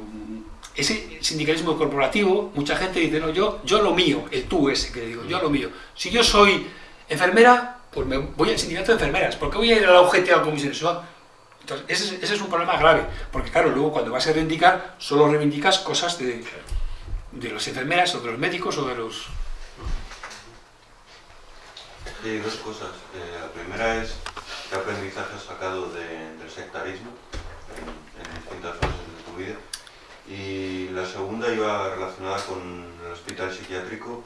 ese sindicalismo corporativo, mucha gente dice, no, yo, yo lo mío, el tú ese que digo, yo lo mío. Si yo soy enfermera, pues me voy al sindicato de enfermeras, ¿por qué voy a ir a la UGT a la comisión? Entonces, ese, es un problema grave, porque claro, luego cuando vas a reivindicar, solo reivindicas cosas de, de las enfermeras o de los médicos o de los... Sí, dos cosas. Eh, la primera es qué aprendizaje has sacado del sectarismo en distintas fases de tu vida. Y la segunda iba relacionada con el hospital psiquiátrico.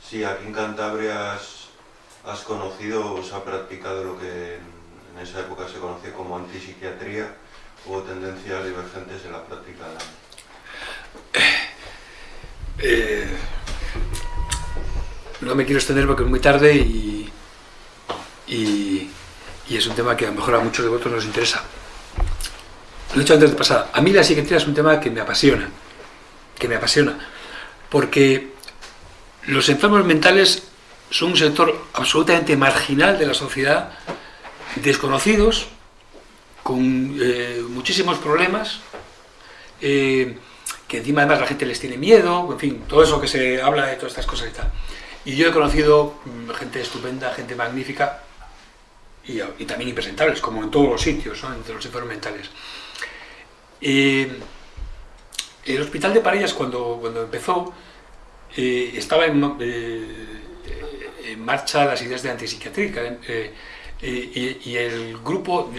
Si aquí en Cantabria has, conocido o se ha practicado lo que en, esa época se conocía como antipsiquiatría o tendencias divergentes en la práctica eh, no me quiero extender porque es muy tarde y, y, y, es un tema que a lo mejor a muchos de vosotros nos interesa lo he dicho antes de pasada, a mí la psiquiatría es un tema que me apasiona, que me apasiona, porque los enfermos mentales son un sector absolutamente marginal de la sociedad, desconocidos, con eh, muchísimos problemas, eh, que encima además la gente les tiene miedo, en fin, todo eso que se habla de todas estas cosas y tal. Y yo he conocido mm, gente estupenda, gente magnífica, y, también impresentables, como en todos los sitios, entre los enfermos mentales. Eh, el hospital de Parellas cuando, cuando empezó eh, estaba eh, en, marcha las ideas de antipsiquiatría y, el grupo,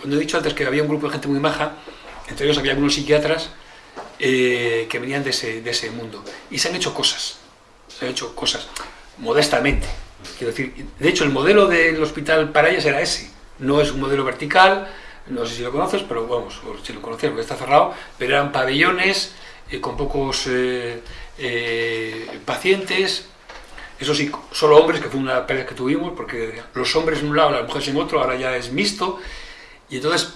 cuando he dicho antes que había un grupo de gente muy maja, entre ellos había algunos psiquiatras que venían de ese, de ese mundo. Y se han hecho cosas, se han hecho cosas modestamente, quiero decir, de hecho el modelo del hospital Parellas era ese, No es un modelo vertical, no sé si lo conoces, pero vamos, si lo conocías porque está cerrado, pero eran pabellones eh, con pocos eh, eh, pacientes, eso sí, solo hombres, que fue una pelea que tuvimos, porque los hombres en un lado, las mujeres en otro, ahora ya es mixto, y entonces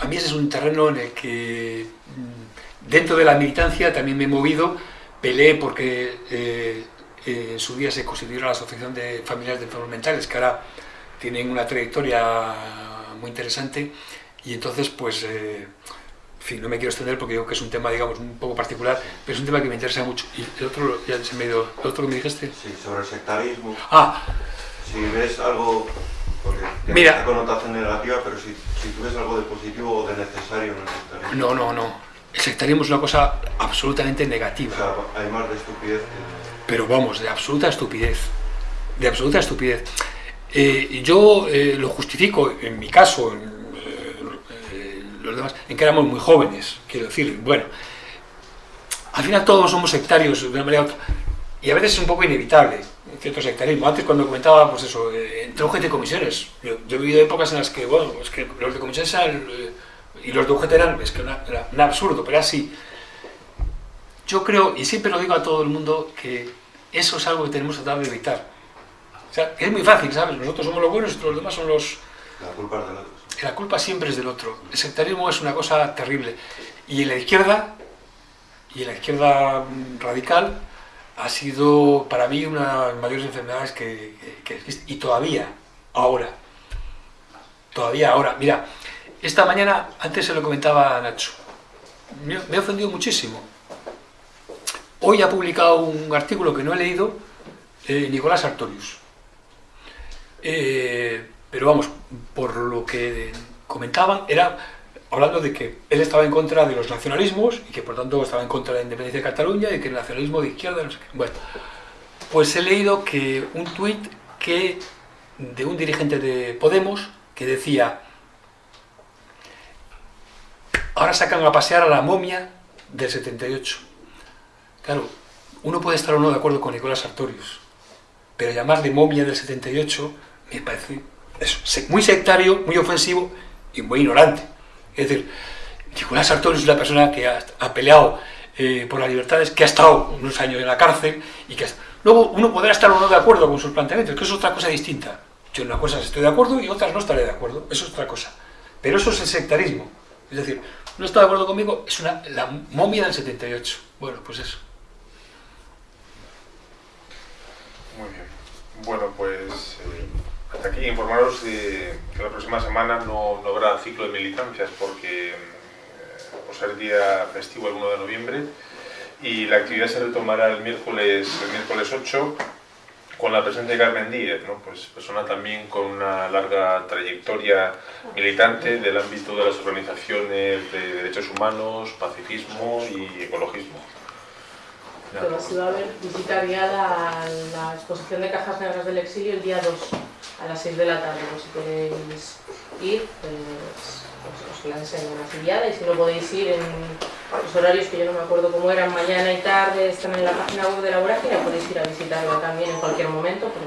a mí ese es un terreno en el que mm, dentro de la militancia también me he movido, peleé porque en su día se constituyó la Asociación de Familiares de Enfermos Mentales, que ahora tienen una trayectoria muy interesante, y entonces pues... eh, en fin, no me quiero extender porque digo que es un tema, digamos, un poco particular, pero es un tema que me interesa mucho. Y el otro, ya se me ido, el otro que me dijiste. Sí, sobre el sectarismo. Ah, Si ves algo, porque tiene Mira. esta connotación negativa, pero si, si tú ves algo de positivo o de necesario en el sectarismo. no, no, no. El sectarismo es una cosa absolutamente O negativa. sea, hay más de estupidez que... pero vamos, de absoluta estupidez. De absoluta estupidez. Eh, yo eh, lo justifico, en mi caso, en eh, los demás, en que éramos muy jóvenes, quiero decir, bueno, al final todos somos sectarios de una manera u otra, y a veces es un poco inevitable cierto sectarismo. Antes cuando comentaba, pues eso, eh, entre UGT y comisiones, yo, he vivido épocas en las que, bueno, es que los de comisiones eran, y los de UGT eran, es que era un absurdo, pero era así. Yo creo, y siempre lo digo a todo el mundo, que eso es algo que tenemos que tratar de evitar. O sea, que es muy fácil, ¿sabes? Nosotros somos los buenos y los demás son los... La culpa es del otro. La culpa siempre es del otro. El sectarismo es una cosa terrible. Y en la izquierda, y en la izquierda radical, ha sido para mí una de las mayores enfermedades que, que- que existe. Y todavía, ahora, todavía ahora. Mira, esta mañana, antes se lo comentaba a Nacho, me, me ha ofendido muchísimo. Hoy ha publicado un artículo que no he leído, eh, Nicolás Artorius. Eh, pero vamos, por lo que comentaban, era hablando de que él estaba en contra de los nacionalismos y que por tanto estaba en contra de la independencia de Cataluña y que el nacionalismo de izquierda, no sé qué. Bueno, pues he leído que un tuit que de un dirigente de Podemos que decía ahora sacan a pasear a la momia del 78. Claro, uno puede estar o no de acuerdo con Nicolás Sartorius, pero llamarle momia del 78 me parece muy sectario, muy ofensivo y muy ignorante. Es decir, Nicolás Sartorius es una persona que ha, peleado eh, por las libertades, que ha estado unos años en la cárcel y que... ha- Luego uno podrá estar o no de acuerdo con sus planteamientos, que es otra cosa distinta. Yo en una cosa estoy de acuerdo y otras no estaré de acuerdo, eso es otra cosa. Pero eso es el sectarismo. Es decir, no está de acuerdo conmigo, es una, la momia del 78. Bueno, pues eso. Muy bien. Bueno, pues eh, hasta aquí informaros de que la próxima semana no, no habrá ciclo de militancias porque eh, por ser día festivo el 1 de noviembre y la actividad se retomará el miércoles, el miércoles 8 con la presencia de Carmen Díez, ¿no? pues persona también con una larga trayectoria militante del ámbito de las organizaciones de derechos humanos, pacifismo y ecologismo. Si va a haber visita guiada a la exposición de cajas negras del exilio el día 2 a las 6 de la tarde. Pues si queréis ir, pues, pues os la enseño así guiada y si no podéis ir en los horarios que yo no me acuerdo cómo eran, mañana y tarde, están en la página web de la Vorágine, podéis ir a visitarla también en cualquier momento, pero